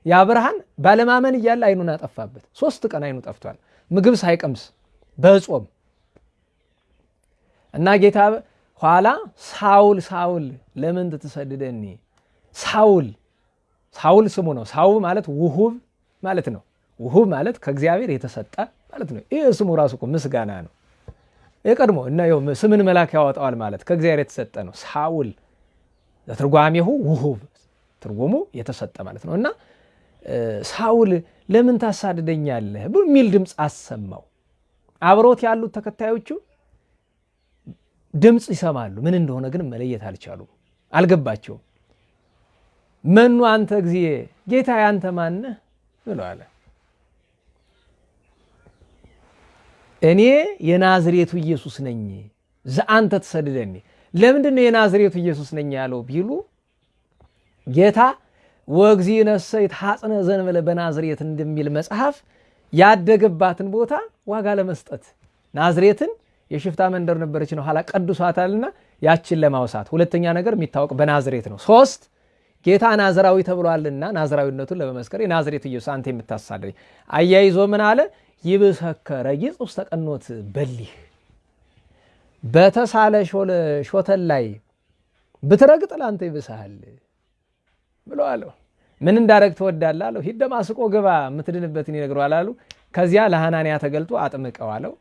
Speaker 1: ያ ብርሃን ባለማመን እያለ ዓይኑን አጠፋበት። ሶስት ቀን ዓይኑ ጠፍቷል፣ ምግብ ሳይቀምስ በጾም እና ጌታ ኋላ ሳውል ሳውል ለምን ትሰድደኒ? ሳውል ሳውል ስሙ ነው። ሳውል ማለት ውሁብ ማለት ነው። ውሁብ ማለት ከእግዚአብሔር የተሰጠ ማለት ነው። ይህ ስሙ ራሱ እኮ ምስጋና ነው። የቀድሞ እና ስምን መልአክ ያወጣዋል ማለት ከእግዚአብሔር የተሰጠ ነው። ሳውል ለትርጓሜሁ ውሁብ ትርጉሙ የተሰጠ ማለት ነው። እና ሳውል ለምን ታሳድደኛለህ የሚል ድምፅ አሰማው። አብሮት ያሉት ተከታዮቹ ድምፅ ይሰማሉ። ምን እንደሆነ ግን መለየት አልቻሉም፣ አልገባቸውም። መኑ አንተ እግዚእ ጌታ አንተ ማነህ አለ። እኔ የናዝሬቱ ኢየሱስ ነኝ ዘአንተ ትሰድደኒ። ለምንድን ነው የናዝሬቱ ኢየሱስ ነኝ ያለው ቢሉ ጌታ ወእግዚእ ነሰ ይትሐጽነ ዘእንበለ በናዝሬት እንደሚል መጽሐፍ ያደገባትን ቦታ ዋጋ ለመስጠት ናዝሬትን የሽፍታ መንደር ነበረች ነው ኋላ ቀድሷታልና ያችን ለማውሳት ሁለተኛ ነገር የሚታወቅ በናዝሬት ነው። ሶስት ጌታ ናዝራዊ ተብሏልና ናዝራዊነቱን ለመመስከር የናዝሬት ኢየሱስ አንተ የምታሳደኝ አያይዞ ምን አለ? ይብሰከ ረጊጽ ውስተ ቀኖት በሊህ በተሳለ ሾተል ላይ ብትረግጥ ለአንተ ይብስሃል ብሎ አለው። ምን እንዳረግ ትወዳለህ አለው። ሂድ ግባ የምትድንበትን ይነግረዋል አሉ። ከዚያ ለሐናንያ ተገልጦ አጥምቀው አለው።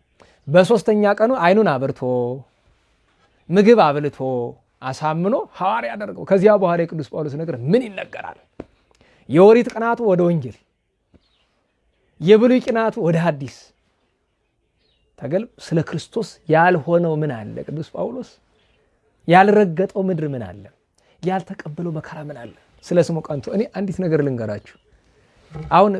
Speaker 1: በሶስተኛ ቀኑ አይኑን አብርቶ ምግብ አብልቶ አሳምኖ ሐዋርያ ያደርገው። ከዚያ በኋላ የቅዱስ ጳውሎስ ነገር ምን ይነገራል? የኦሪት ቅናቱ ወደ ወንጌል፣ የብሉይ ቅናቱ ወደ ሐዲስ ተገል ስለ ክርስቶስ ያልሆነው ምን አለ? ቅዱስ ጳውሎስ ያልረገጠው ምድር ምን አለ? ያልተቀበለው መከራ ምን አለ? ስለ ስሙ ቀንቶ እኔ አንዲት ነገር ልንገራችሁ። አሁን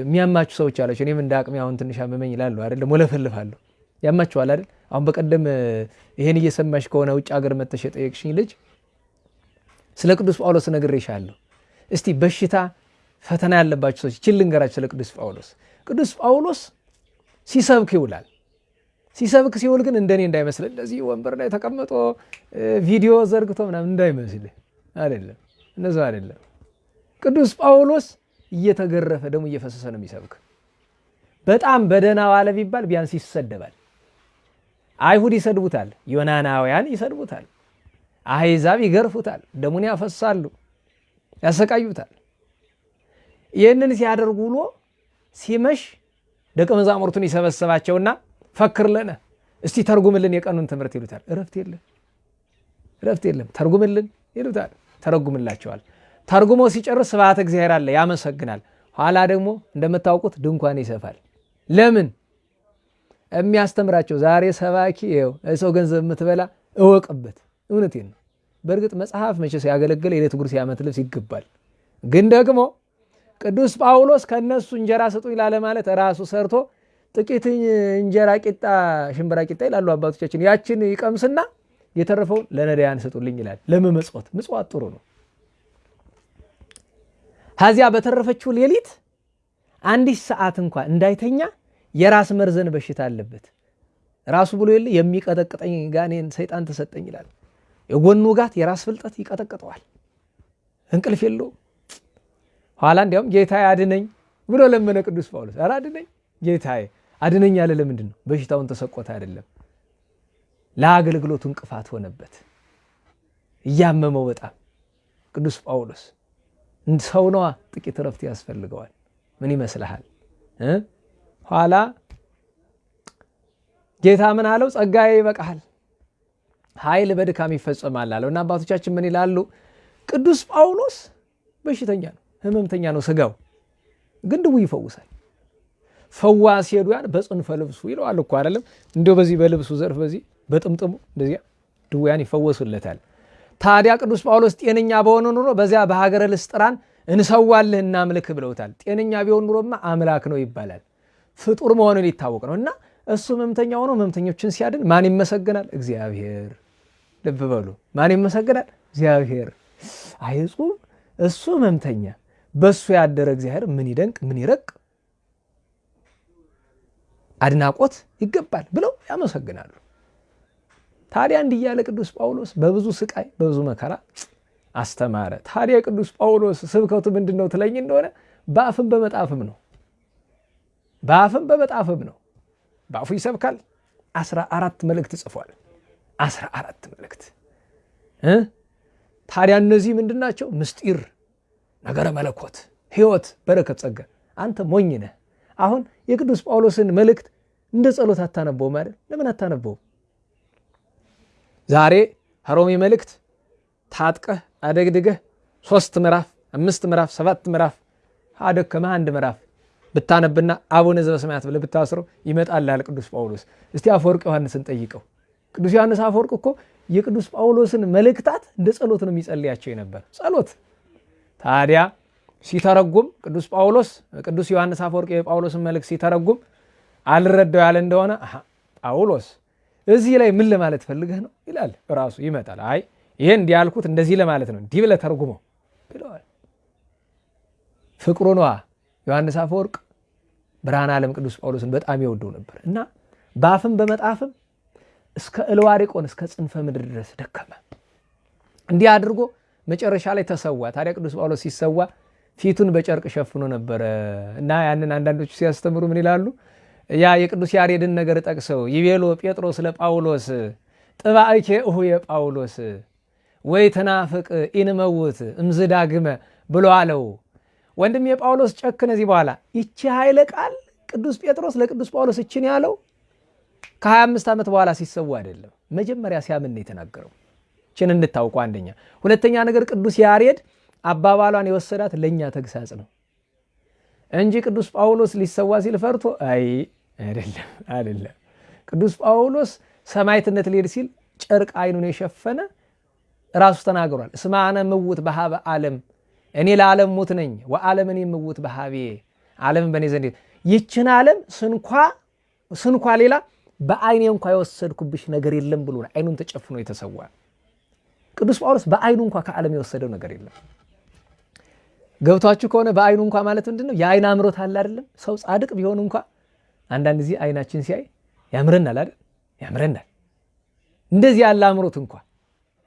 Speaker 1: የሚያማችሁ ሰዎች አላቸው። እኔም እንደ አቅሜ አሁን ትንሽ አመመኝ ይላሉ አይደለም፣ ወለፈልፋለሁ። ያማችኋል አይደል? አሁን በቀደም ይሄን እየሰማሽ ከሆነ ውጭ ሀገር መተሽ የጠየቅሽኝ ልጅ ስለ ቅዱስ ጳውሎስ ነግሬሻለሁ። እስቲ በሽታ ፈተና ያለባቸው ሰዎች ችል ልንገራችሁ ስለ ቅዱስ ጳውሎስ። ቅዱስ ጳውሎስ ሲሰብክ ይውላል። ሲሰብክ ሲውል ግን እንደኔ እንዳይመስል እንደዚህ ወንበር ላይ ተቀምጦ ቪዲዮ ዘርግቶ ምናምን እንዳይመስል አይደለም፣ እነዚ አይደለም። ቅዱስ ጳውሎስ እየተገረፈ ደግሞ እየፈሰሰ ነው የሚሰብክ። በጣም በደህና ዋለ ቢባል ቢያንስ ይሰደባል። አይሁድ ይሰድቡታል፣ ዮናናውያን ይሰድቡታል፣ አሕዛብ ይገርፉታል፣ ደሙን ያፈሳሉ፣ ያሰቃዩታል። ይህንን ሲያደርጉ ውሎ ሲመሽ ደቀ መዛሙርቱን ይሰበስባቸውና ፈክር ለነ እስቲ ተርጉምልን የቀኑን ትምህርት ይሉታል። እረፍት የለም እረፍት የለም ተርጉምልን ይሉታል። ተረጉምላቸዋል። ተርጉሞ ሲጨርስ ስብሐተ እግዚአብሔር አለ ያመሰግናል። ኋላ ደግሞ እንደምታውቁት ድንኳን ይሰፋል። ለምን የሚያስተምራቸው ዛሬ ሰባኪ ሰው ገንዘብ የምትበላ እወቅበት። እውነቴን ነው። በእርግጥ መጽሐፍ መቼ ሲያገለግል የዕለት ጉርስ የዓመት ልብስ ይገባል። ግን ደግሞ ቅዱስ ጳውሎስ ከእነሱ እንጀራ ስጡኝ ላለ ማለት ራሱ ሰርቶ ጥቂት እንጀራ ቂጣ፣ ሽምብራ ቂጣ ይላሉ አባቶቻችን። ያችን ይቀምስና የተረፈውን ለነዳያን ስጡልኝ ይላል። ለመመጽወት ምጽዋት ጥሩ ነው። ከዚያ በተረፈችው ሌሊት አንዲት ሰዓት እንኳ እንዳይተኛ የራስ መርዘን በሽታ አለበት። ራሱ ብሎ የለ የሚቀጠቅጠኝ ጋኔን ሰይጣን ተሰጠኝ ይላል። የጎኑ ጋት የራስ ፍልጠት ይቀጠቅጠዋል። እንቅልፍ የለውም። ኋላ እንዲያውም ጌታዬ አድነኝ ብሎ ለመነ ቅዱስ ጳውሎስ። ኧረ አድነኝ ጌታዬ አድነኝ ያለ ለምንድን ነው? በሽታውን ተሰቆተ አይደለም፣ ለአገልግሎቱ እንቅፋት ሆነበት። እያመመው በጣም ቅዱስ ጳውሎስ ሰው ነዋ፣ ጥቂት እረፍት ያስፈልገዋል። ምን ይመስልሃል? ኋላ ጌታ ምን አለው? ጸጋዬ ይበቃሃል፣ ኃይል በድካም ይፈጸማል አለው እና አባቶቻችን ምን ይላሉ? ቅዱስ ጳውሎስ በሽተኛ ነው፣ ህመምተኛ ነው። ስጋው ግን ድውይ ይፈውሳል። ፈዋሲ ሄዱያን በጽንፈ ልብሱ ይለዋል እኮ አይደለም? እንዲሁ በዚህ በልብሱ ዘርፍ በዚህ በጥምጥሙ እንደዚያ ድውያን ይፈወሱለታል። ታዲያ ቅዱስ ጳውሎስ ጤነኛ በሆነ ኑሮ በዚያ በሀገረ ልስጥራን እንሰዋልህ እናምልክ ብለውታል። ጤነኛ ቢሆን ኑሮማ አምላክ ነው ይባላል። ፍጡር መሆኑን ይታወቅ ነው እና እሱ ህመምተኛ ሆኖ ህመምተኞችን ሲያድን ማን ይመሰገናል? እግዚአብሔር። ልብ በሉ፣ ማን ይመሰገናል? እግዚአብሔር። አይጹም እሱ ህመምተኛ፣ በእሱ ያደረ እግዚአብሔር ምን ይደንቅ ምን ይረቅ አድናቆት ይገባል ብለው ያመሰግናሉ። ታዲያ እንዲህ እያለ ቅዱስ ጳውሎስ በብዙ ስቃይ በብዙ መከራ አስተማረ። ታዲያ ቅዱስ ጳውሎስ ስብከቱ ምንድን ነው ትለኝ እንደሆነ በአፍም በመጣፍም ነው። በአፍም በመጣፍም ነው። በአፉ ይሰብካል። አስራ አራት መልእክት ጽፏል። አስራ አራት መልእክት ታዲያ እነዚህ ምንድን ናቸው? ምስጢር፣ ነገረ መለኮት፣ ህይወት፣ በረከት፣ ጸጋ። አንተ ሞኝ ነህ። አሁን የቅዱስ ጳውሎስን መልእክት እንደ ጸሎት አታነበውም አይደል? ለምን አታነበውም? ዛሬ ሮሜ መልእክት ታጥቀህ አደግድገህ ሶስት ምዕራፍ አምስት ምዕራፍ ሰባት ምዕራፍ አደከመህ አንድ ምዕራፍ ብታነብና አቡነ ዘበሰማያት ብለህ ብታስረው ይመጣልሃል ቅዱስ ጳውሎስ። እስቲ አፈወርቅ ዮሐንስን ጠይቀው። ቅዱስ ዮሐንስ አፈወርቅ እኮ የቅዱስ ጳውሎስን መልእክታት እንደ ጸሎት ነው የሚጸልያቸው የነበር ጸሎት። ታዲያ ሲተረጉም ቅዱስ ጳውሎስ ቅዱስ ዮሐንስ አፈወርቅ የጳውሎስን መልእክት ሲተረጉም አልረዳው ያለ እንደሆነ ጳውሎስ እዚህ ላይ ምን ለማለት ፈልገህ ነው ይላል። ራሱ ይመጣል። አይ ይሄ እንዲህ ያልኩት እንደዚህ ለማለት ነው እንዲህ ብለህ ተርጉመው ብለዋል። ፍቅሩ ነዋ። ዮሐንስ አፈወርቅ ብርሃነ ዓለም ቅዱስ ጳውሎስን በጣም ይወደው ነበር እና በአፍም በመጣፍም እስከ እልዋሪቆን እስከ ጽንፈ ምድር ድረስ ደከመ። እንዲህ አድርጎ መጨረሻ ላይ ተሰዋ። ታዲያ ቅዱስ ጳውሎስ ሲሰዋ ፊቱን በጨርቅ ሸፍኖ ነበረ እና ያንን አንዳንዶቹ ሲያስተምሩ ምን ይላሉ? ያ የቅዱስ ያሬድን ነገር ጠቅሰው ይቤሎ ጴጥሮስ ለጳውሎስ ጥባእኬ እኁየ ጳውሎስ ወኢትናፍቅ ኢንመውት እምዝ ዳግመ ብሎ አለው። ወንድሜ ጳውሎስ ጨክን እዚህ በኋላ ይቺ ኃይለ ቃል ቅዱስ ጴጥሮስ ለቅዱስ ጳውሎስ እችን ያለው ከ25 ዓመት በኋላ ሲሰዉ አይደለም፣ መጀመሪያ ሲያምን ነው የተናገረው። እችን እንድታውቁ አንደኛ። ሁለተኛ ነገር ቅዱስ ያሬድ አባባሏን የወሰዳት ለእኛ ተግሳጽ ነው እንጂ ቅዱስ ጳውሎስ ሊሰዋ ሲል ፈርቶ አይ አይደለም፣ አይደለም። ቅዱስ ጳውሎስ ሰማዕትነት ሊሄድ ሲል ጨርቅ አይኑን የሸፈነ ራሱ ተናግሯል። እስመ አነ ምውት በሀበ ዓለም እኔ ለዓለም ሙት ነኝ ወዓለም እኔ ምውት በሀቤ ዓለምን በእኔ ዘንድ ይችን ዓለም ስንኳ ስንኳ ሌላ በአይኔ እንኳ የወሰድኩብሽ ነገር የለም ብሎ አይኑን ተጨፍኖ የተሰዋ ቅዱስ ጳውሎስ በአይኑ እንኳ ከዓለም የወሰደው ነገር የለም። ገብቷችሁ ከሆነ በአይኑ እንኳ ማለት ምንድን ነው? የአይን አምሮት አለ አይደለም? ሰው ጻድቅ ቢሆን እንኳ አንዳንድ ጊዜ አይናችን ሲያይ ያምረናል አይደል? ያምረናል። እንደዚህ ያለ አምሮት እንኳ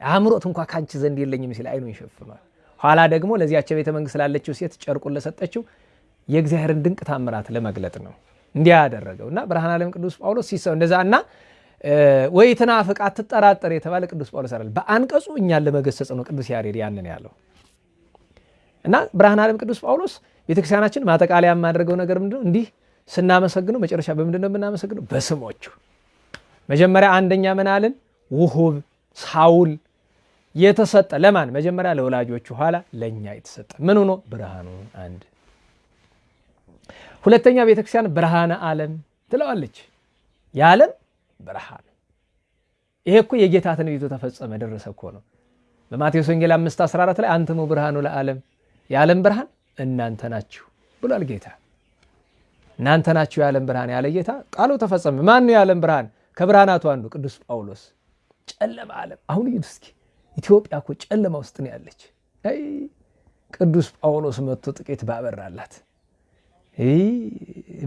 Speaker 1: አምሮት እንኳ ከአንቺ ዘንድ የለኝም ሲል አይኑን ይሸፍኗል። ኋላ ደግሞ ለዚያቸው ቤተ መንግስት ላለችው ሴት ጨርቁን ለሰጠችው የእግዚአብሔርን ድንቅ ታምራት ለመግለጥ ነው እንዲያ ያደረገው እና ብርሃነ ዓለም ቅዱስ ጳውሎስ ሲሰው እንደዛ እና ወይ ትናፍቅ አትጠራጠር የተባለ ቅዱስ ጳውሎስ አይደል፣ በአንቀጹ እኛን ለመገሰጽ ነው ቅዱስ ያሬድ ያንን ያለው እና ብርሃነ ዓለም ቅዱስ ጳውሎስ ቤተክርስቲያናችን ማጠቃለያ የማደርገው ነገር ምንድነው? እንዲህ ስናመሰግነው መጨረሻ በምንድን ነው የምናመሰግነው? በስሞቹ መጀመሪያ አንደኛ ምን አልን? ውሁብ ሳውል የተሰጠ ለማን? መጀመሪያ ለወላጆቹ፣ ኋላ ለእኛ የተሰጠ ምን ሆኖ ብርሃኑ አንድ። ሁለተኛ ቤተክርስቲያን ብርሃነ ዓለም ትለዋለች። የዓለም ብርሃን። ይሄ እኮ የጌታ ትንቢቱ ተፈጸመ ደረሰ እኮ ነው። በማቴዎስ ወንጌል 5 14 ላይ አንትሙ ብርሃኑ ለዓለም የዓለም ብርሃን እናንተ ናችሁ ብሏል ጌታ። እናንተ ናችሁ የዓለም ብርሃን ያለ ጌታ ቃሉ ተፈጸመ። ማን ነው የዓለም ብርሃን? ከብርሃናቱ አንዱ ቅዱስ ጳውሎስ። ጨለማ ዓለም አሁን እስኪ ኢትዮጵያ እኮ ጨለማ ውስጥ ነው ያለች። ቅዱስ ጳውሎስ መጥቶ ጥቂት ባበራላት።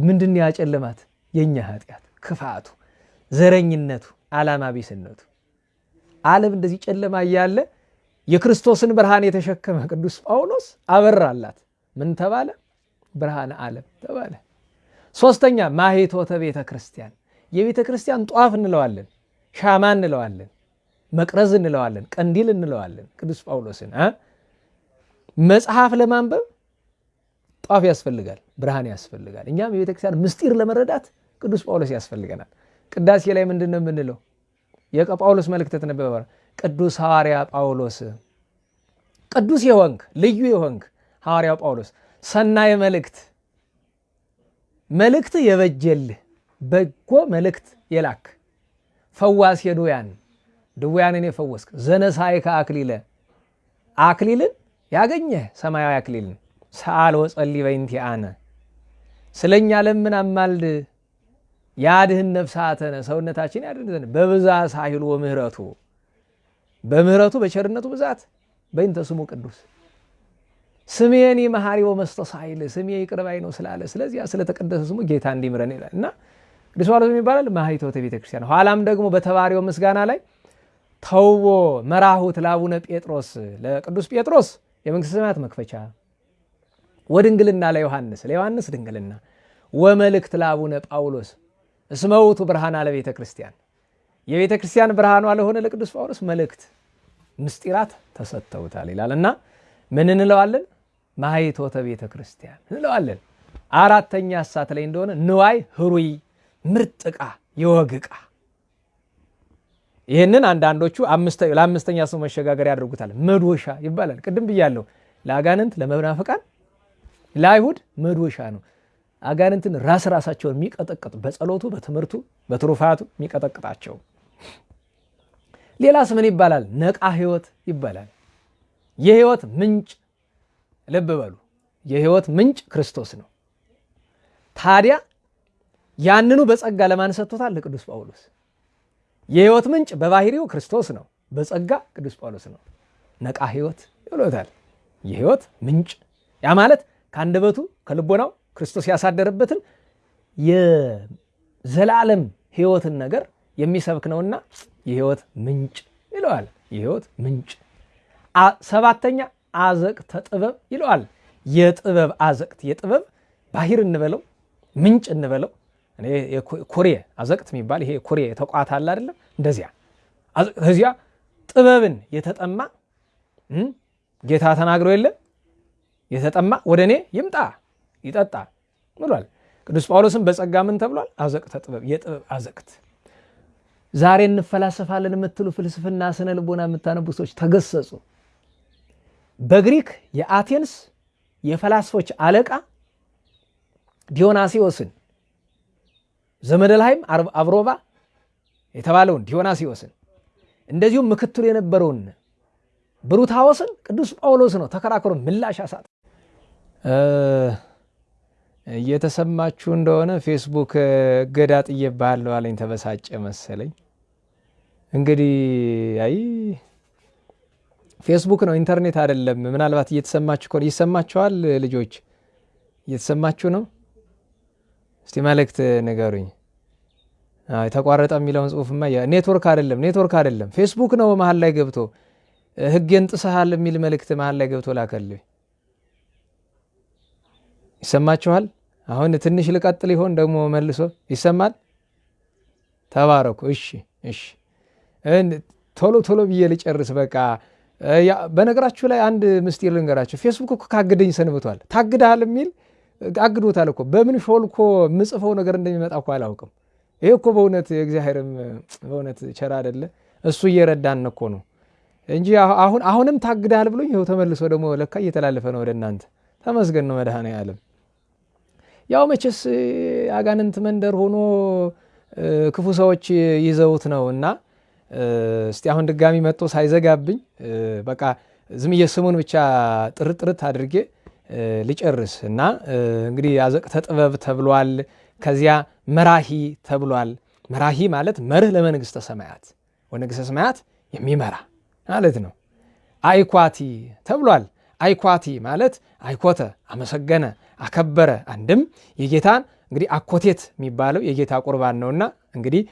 Speaker 1: ምንድን ያጨለማት? የእኛ ኃጢአት፣ ክፋቱ፣ ዘረኝነቱ፣ ዓላማ ቢስነቱ። ዓለም እንደዚህ ጨለማ እያለ የክርስቶስን ብርሃን የተሸከመ ቅዱስ ጳውሎስ አበራላት። ምን ተባለ? ብርሃነ ዓለም ተባለ። ሶስተኛ ማኅቶተ ቤተ ክርስቲያን፣ የቤተ ክርስቲያን ጧፍ እንለዋለን፣ ሻማ እንለዋለን፣ መቅረዝ እንለዋለን፣ ቀንዲል እንለዋለን። ቅዱስ ጳውሎስን መጽሐፍ ለማንበብ ጧፍ ያስፈልጋል፣ ብርሃን ያስፈልጋል። እኛም የቤተ ክርስቲያን ምስጢር ለመረዳት ቅዱስ ጳውሎስ ያስፈልገናል። ቅዳሴ ላይ ምንድን ነው የምንለው? የጳውሎስ መልእክት ተነበበ። ቅዱስ ሐዋርያ ጳውሎስ ቅዱስ የሆንክ ልዩ የሆንክ ሐዋርያው ጳውሎስ ሰናየ መልእክት መልእክት የበጀልህ በጎ መልእክት የላክ ፈዋስ የድውያን ድውያንን የፈወስክ ዘነሳይከ አክሊለ አክሊልን ያገኘህ ሰማያዊ አክሊልን። ሰአል ወጸሊ በእንቲአነ ስለኛ ለምን አማልድ? ያድህን ነፍሳተነ ሰውነታችን ያድን ዘንድ በብዛ ሳይሉ ወምህረቱ በምህረቱ በቸርነቱ ብዛት በእንተ ስሙ ቅዱስ። ስሜኒ መሐሪ ወመስተሳይል ስሜ ይቅር ነው ስላለ ስለዚያ ስለተቀደሰ ስሙ ጌታ እንዲምረን ይላል። እና ቅዱስ ጳውሎስ ይባላል? ማኅቶተ ቤተ ክርስቲያን። ኋላም ደግሞ በተባሪው ምስጋና ላይ ተውቦ መራሁት ለአቡነ ጴጥሮስ ለቅዱስ ጴጥሮስ የመንግሥተ ሰማያት መክፈቻ። ወድንግልና ለዮሐንስ ለዮሐንስ ድንግልና። ወመልእክት ለአቡነ ጳውሎስ እስመ ውእቱ ብርሃነ ለቤተ ክርስቲያን የቤተ ክርስቲያን ብርሃኗ ለሆነ ለቅዱስ ጳውሎስ መልእክት ምስጢራት ተሰጥተውታል ይላል። እና ምን እንለዋለን? ማኅቶተ ቤተ ክርስቲያን እንለዋለን። አራተኛ እሳት ላይ እንደሆነ ንዋይ ህሩይ ምርጥ ዕቃ ይህንን አንዳንዶቹ ለአምስተኛ ሰው መሸጋገር ያደርጉታል። መዶሻ ይባላል። ቅድም ብያለሁ። ለአጋንንት ለመናፍቃን ለአይሁድ መዶሻ ነው። አጋንንትን ራስ ራሳቸውን የሚቀጠቅጥ በጸሎቱ በትምህርቱ በትሩፋቱ የሚቀጠቅጣቸው። ሌላስ ምን ይባላል? ነቃ ህይወት ይባላል። የህይወት ምንጭ ልብ በሉ፣ የህይወት ምንጭ ክርስቶስ ነው። ታዲያ ያንኑ በጸጋ ለማን ሰጥቶታል? ለቅዱስ ጳውሎስ። የህይወት ምንጭ በባህሪው ክርስቶስ ነው፣ በጸጋ ቅዱስ ጳውሎስ ነው። ነቃ ህይወት ይብሎታል። የህይወት ምንጭ ያ ማለት ከአንደበቱ ከልቦናው ክርስቶስ ያሳደረበትን የዘላለም ህይወትን ነገር የሚሰብክ ነውና የህይወት ምንጭ ይለዋል። የህይወት ምንጭ ሰባተኛ አዘቅተ ጥበብ ይለዋል። የጥበብ አዘቅት የጥበብ ባህር እንበለው ምንጭ እንበለው ኩሬ አዘቅት የሚባል ይሄ ኩሬ ተቋት አለ አይደለም? እንደዚያ ከዚያ ጥበብን የተጠማ ጌታ ተናግሮ የለ የተጠማ ወደ እኔ ይምጣ ይጠጣ ብሏል። ቅዱስ ጳውሎስም በጸጋ ምን ተብሏል? አዘቅተ ጥበብ፣ የጥበብ አዘቅት። ዛሬ እንፈላሰፋለን የምትሉ ፍልስፍና ስነ ልቦና የምታነቡ ሰዎች ተገሰጹ። በግሪክ የአቴንስ የፈላስፎች አለቃ ዲዮናሲዎስን ዘመደልሃይም አብሮባ የተባለውን ዲዮናሲዎስን እንደዚሁም ምክትሉ የነበረውን ብሩታዎስን ቅዱስ ጳውሎስ ነው ተከራክሮ ምላሽ አሳጥ እየተሰማችሁ እንደሆነ ፌስቡክ እገዳ ጥዬብሃለሁ አለኝ። ተበሳጨ መሰለኝ። እንግዲህ አይ ፌስቡክ ነው ኢንተርኔት አይደለም። ምናልባት እየተሰማችሁ ከሆነ ይሰማችኋል። ልጆች እየተሰማችሁ ነው? እስቲ መልእክት ንገሩኝ። የተቋረጠ የሚለውን ጽሁፍማ ኔትወርክ አይደለም፣ ኔትወርክ አይደለም፣ ፌስቡክ ነው። መሀል ላይ ገብቶ ሕጌን ጥሰሃል የሚል መልእክት መሀል ላይ ገብቶ ላከልኝ። ይሰማችኋል? አሁን ትንሽ ልቀጥል ይሆን ደግሞ መልሶ ይሰማል? ተባረኩ። እሺ፣ እሺ፣ ቶሎ ቶሎ ብዬ ልጨርስ። በቃ በነገራችሁ ላይ አንድ ምስጢር ልንገራችሁ። ፌስቡክ እኮ ካግደኝ ሰንብቷል። ታግደሃል የሚል አግዶታል እኮ። በምን ሾልኮ የምጽፈው ነገር እንደሚመጣ እኮ አላውቅም። ይሄ እኮ በእውነት እግዚአብሔርም በእውነት ቸር አይደለ? እሱ እየረዳን እኮ ነው እንጂ አሁን አሁንም ታግደሃል ብሎኝ ይኸው ተመልሶ ደግሞ ለካ እየተላለፈ ነው ወደ እናንተ። ተመስገን ነው መድኃኔዓለም። ያው መቼስ አጋንንት መንደር ሆኖ ክፉ ሰዎች ይዘውት ነው እና እስቲ አሁን ድጋሚ መጥቶ ሳይዘጋብኝ በቃ ዝም ስሙን ብቻ ጥርጥርት አድርጌ ልጨርስ እና እንግዲህ አዘቅተ ጥበብ ተብሏል። ከዚያ መራሂ ተብሏል። መራሂ ማለት መርህ ለመንግስተ ሰማያት ወንግስተ ሰማያት የሚመራ ማለት ነው። አይኳቲ ተብሏል። አይኳቲ ማለት አይኮተ አመሰገነ፣ አከበረ። አንድም የጌታን እንግዲህ አኮቴት የሚባለው የጌታ ቁርባን ነውና እንግዲህ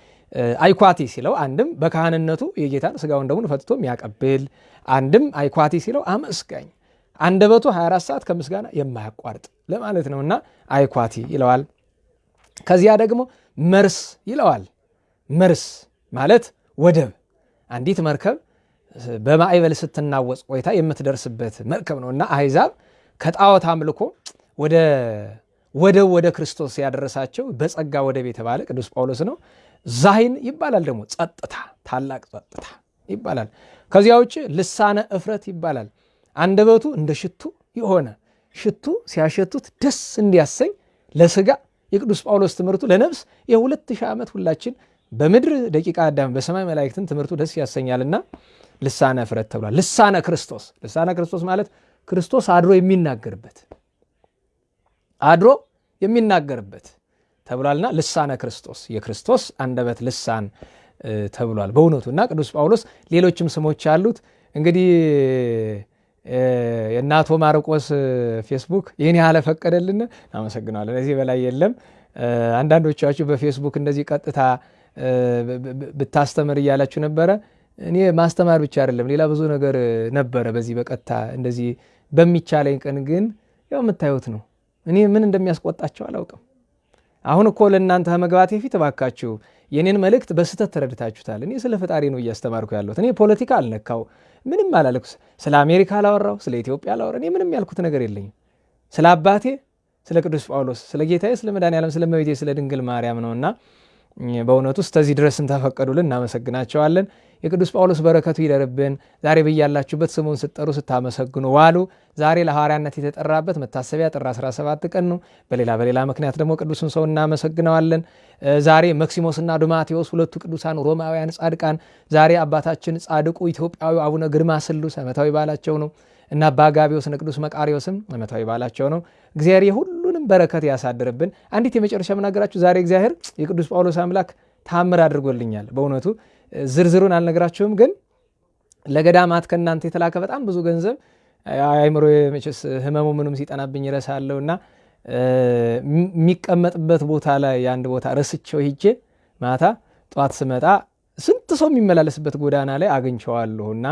Speaker 1: አይኳቲ ሲለው አንድም በካህንነቱ የጌታን ስጋውን ደሙን ፈትቶ የሚያቀብል፣ አንድም አይኳቲ ሲለው አመስጋኝ፣ አንደበቱ 24 ሰዓት ከምስጋና የማያቋርጥ ለማለት ነውና አይኳቲ ይለዋል። ከዚያ ደግሞ መርስ ይለዋል። መርስ ማለት ወደብ፣ አንዲት መርከብ በማዕበል ስትናወጽ ቆይታ የምትደርስበት መርከብ ነው እና አሕዛብ ከጣዖት አምልኮ ወደ ወደብ ወደ ክርስቶስ ያደረሳቸው በጸጋ ወደብ የተባለ ቅዱስ ጳውሎስ ነው። ዛይን ይባላል ደግሞ ጸጥታ፣ ታላቅ ጸጥታ ይባላል። ከዚያ ውጭ ልሳነ እፍረት ይባላል። አንደበቱ እንደ ሽቱ የሆነ ሽቱ ሲያሸቱት ደስ እንዲያሰኝ ለስጋ የቅዱስ ጳውሎስ ትምህርቱ ለነፍስ የሁለት ሺህ ዓመት ሁላችን በምድር ደቂቃ አዳም በሰማይ መላእክትን ትምህርቱ ደስ ያሰኛልና ልሳነ እፍረት ተብሏል። ልሳነ ክርስቶስ ልሳነ ክርስቶስ ማለት ክርስቶስ አድሮ የሚናገርበት አድሮ የሚናገርበት ተብሏልና ልሳነ ክርስቶስ የክርስቶስ አንደበት ልሳን ተብሏል በእውነቱ እና ቅዱስ ጳውሎስ ሌሎችም ስሞች አሉት። እንግዲህ የእናቶ ማርቆስ ፌስቡክ ይህን ያህል ፈቀደልን፣ አመሰግናለን። እዚህ በላይ የለም። አንዳንዶቻችሁ በፌስቡክ እንደዚህ ቀጥታ ብታስተምር እያላችሁ ነበረ። እኔ ማስተማር ብቻ አይደለም ሌላ ብዙ ነገር ነበረ በዚህ በቀጥታ እንደዚህ በሚቻለኝ ቀን ግን ያው የምታዩት ነው። እኔ ምን እንደሚያስቆጣቸው አላውቅም። አሁን እኮ ለእናንተ መግባቴ ፊት እባካችሁ የኔን መልእክት በስህተት ተረድታችሁታል። እኔ ስለ ፈጣሪ ነው እያስተማርኩ ያለሁት። እኔ ፖለቲካ አልነካው፣ ምንም አላለኩ። ስለ አሜሪካ አላወራው፣ ስለ ኢትዮጵያ አላወራ። እኔ ምንም ያልኩት ነገር የለኝም። ስለ አባቴ ስለ ቅዱስ ጳውሎስ፣ ስለ ጌታዬ፣ ስለ መድኃኔዓለም፣ ስለ እመቤቴ፣ ስለ ድንግል ማርያም ነውና በእውነቱ እስከዚህ ድረስም ተፈቀዱልን፣ እናመሰግናቸዋለን። የቅዱስ ጳውሎስ በረከቱ ይደርብን። ዛሬ በያላችሁበት ስሙን ስትጠሩ ስታመሰግኑ ዋሉ። ዛሬ ለሐዋርያነት የተጠራበት መታሰቢያ ጥር 17 ቀን ነው። በሌላ በሌላ ምክንያት ደግሞ ቅዱስን ሰው እናመሰግነዋለን። ዛሬ መክሲሞስና ዱማቴዎስ ሁለቱ ቅዱሳን ሮማውያን ጻድቃን፣ ዛሬ አባታችን ጻድቁ ኢትዮጵያዊ አቡነ ግርማ ስሉስ ዓመታዊ በዓላቸው ነው እና አባ እነ ቅዱስ መቃሪዎስም ዓመታዊ በዓላቸው ነው። እግዚአብሔር የሁሉንም በረከት ያሳድርብን። አንዲት የመጨረሻ የምናገራችሁ ዛሬ እግዚአብሔር የቅዱስ ጳውሎስ አምላክ ታምር አድርጎልኛል። በእውነቱ ዝርዝሩን አልነግራችሁም፣ ግን ለገዳማት ከእናንተ የተላከ በጣም ብዙ ገንዘብ አይምሮ መቼስ ህመሙ ምንም ሲጠናብኝ ይረሳለሁ እና የሚቀመጥበት ቦታ ላይ የአንድ ቦታ ረስቸው ሂጄ ማታ ጠዋት ስመጣ ስንት ሰው የሚመላለስበት ጎዳና ላይ አግኝቸዋለሁ እና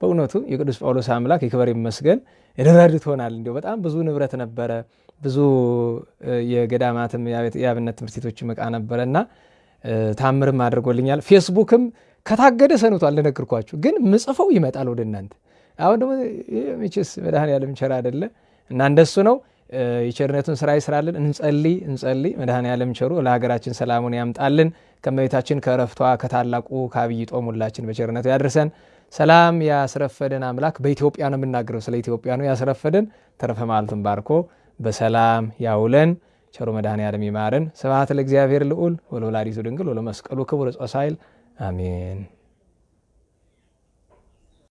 Speaker 1: በእውነቱ የቅዱስ ጳውሎስ አምላክ ይክበር ይመስገን ረድቶናል። እንዲሁ በጣም ብዙ ንብረት ነበረ፣ ብዙ የገዳማትም የአብነት ትምህርት ቤቶችም ዕቃ ነበረ እና ታምርም አድርጎልኛል። ፌስቡክም ከታገደ ሰንቷል፣ እንደነገርኳችሁ ግን ምጽፈው ይመጣል ወደ እናንተ አሁን ደግሞ መቼስ መድኃኔዓለም ቸር አይደለ እና እንደሱ ነው። የቸርነቱን ስራ ይስራልን። እንጸልይ እንጸልይ። መድኃኔዓለም ቸሩ ለሀገራችን ሰላሙን ያምጣልን። ከመቤታችን ከእረፍቷ ከታላቁ ከአብይ ጦም ሁላችን በቸርነቱ ያድርሰን። ሰላም ያስረፈደን አምላክ በኢትዮጵያ ነው የምናገረው፣ ስለ ኢትዮጵያ ነው ያስረፈደን። ተረፈ ማለቱን ባርኮ በሰላም ያውለን። ቸሩ መድኃኔዓለም ይማረን። ስብሐት ለእግዚአብሔር ልዑል ወለወላዲቱ ድንግል ወለመስቀሉ ክቡር ጾሳይል አሜን።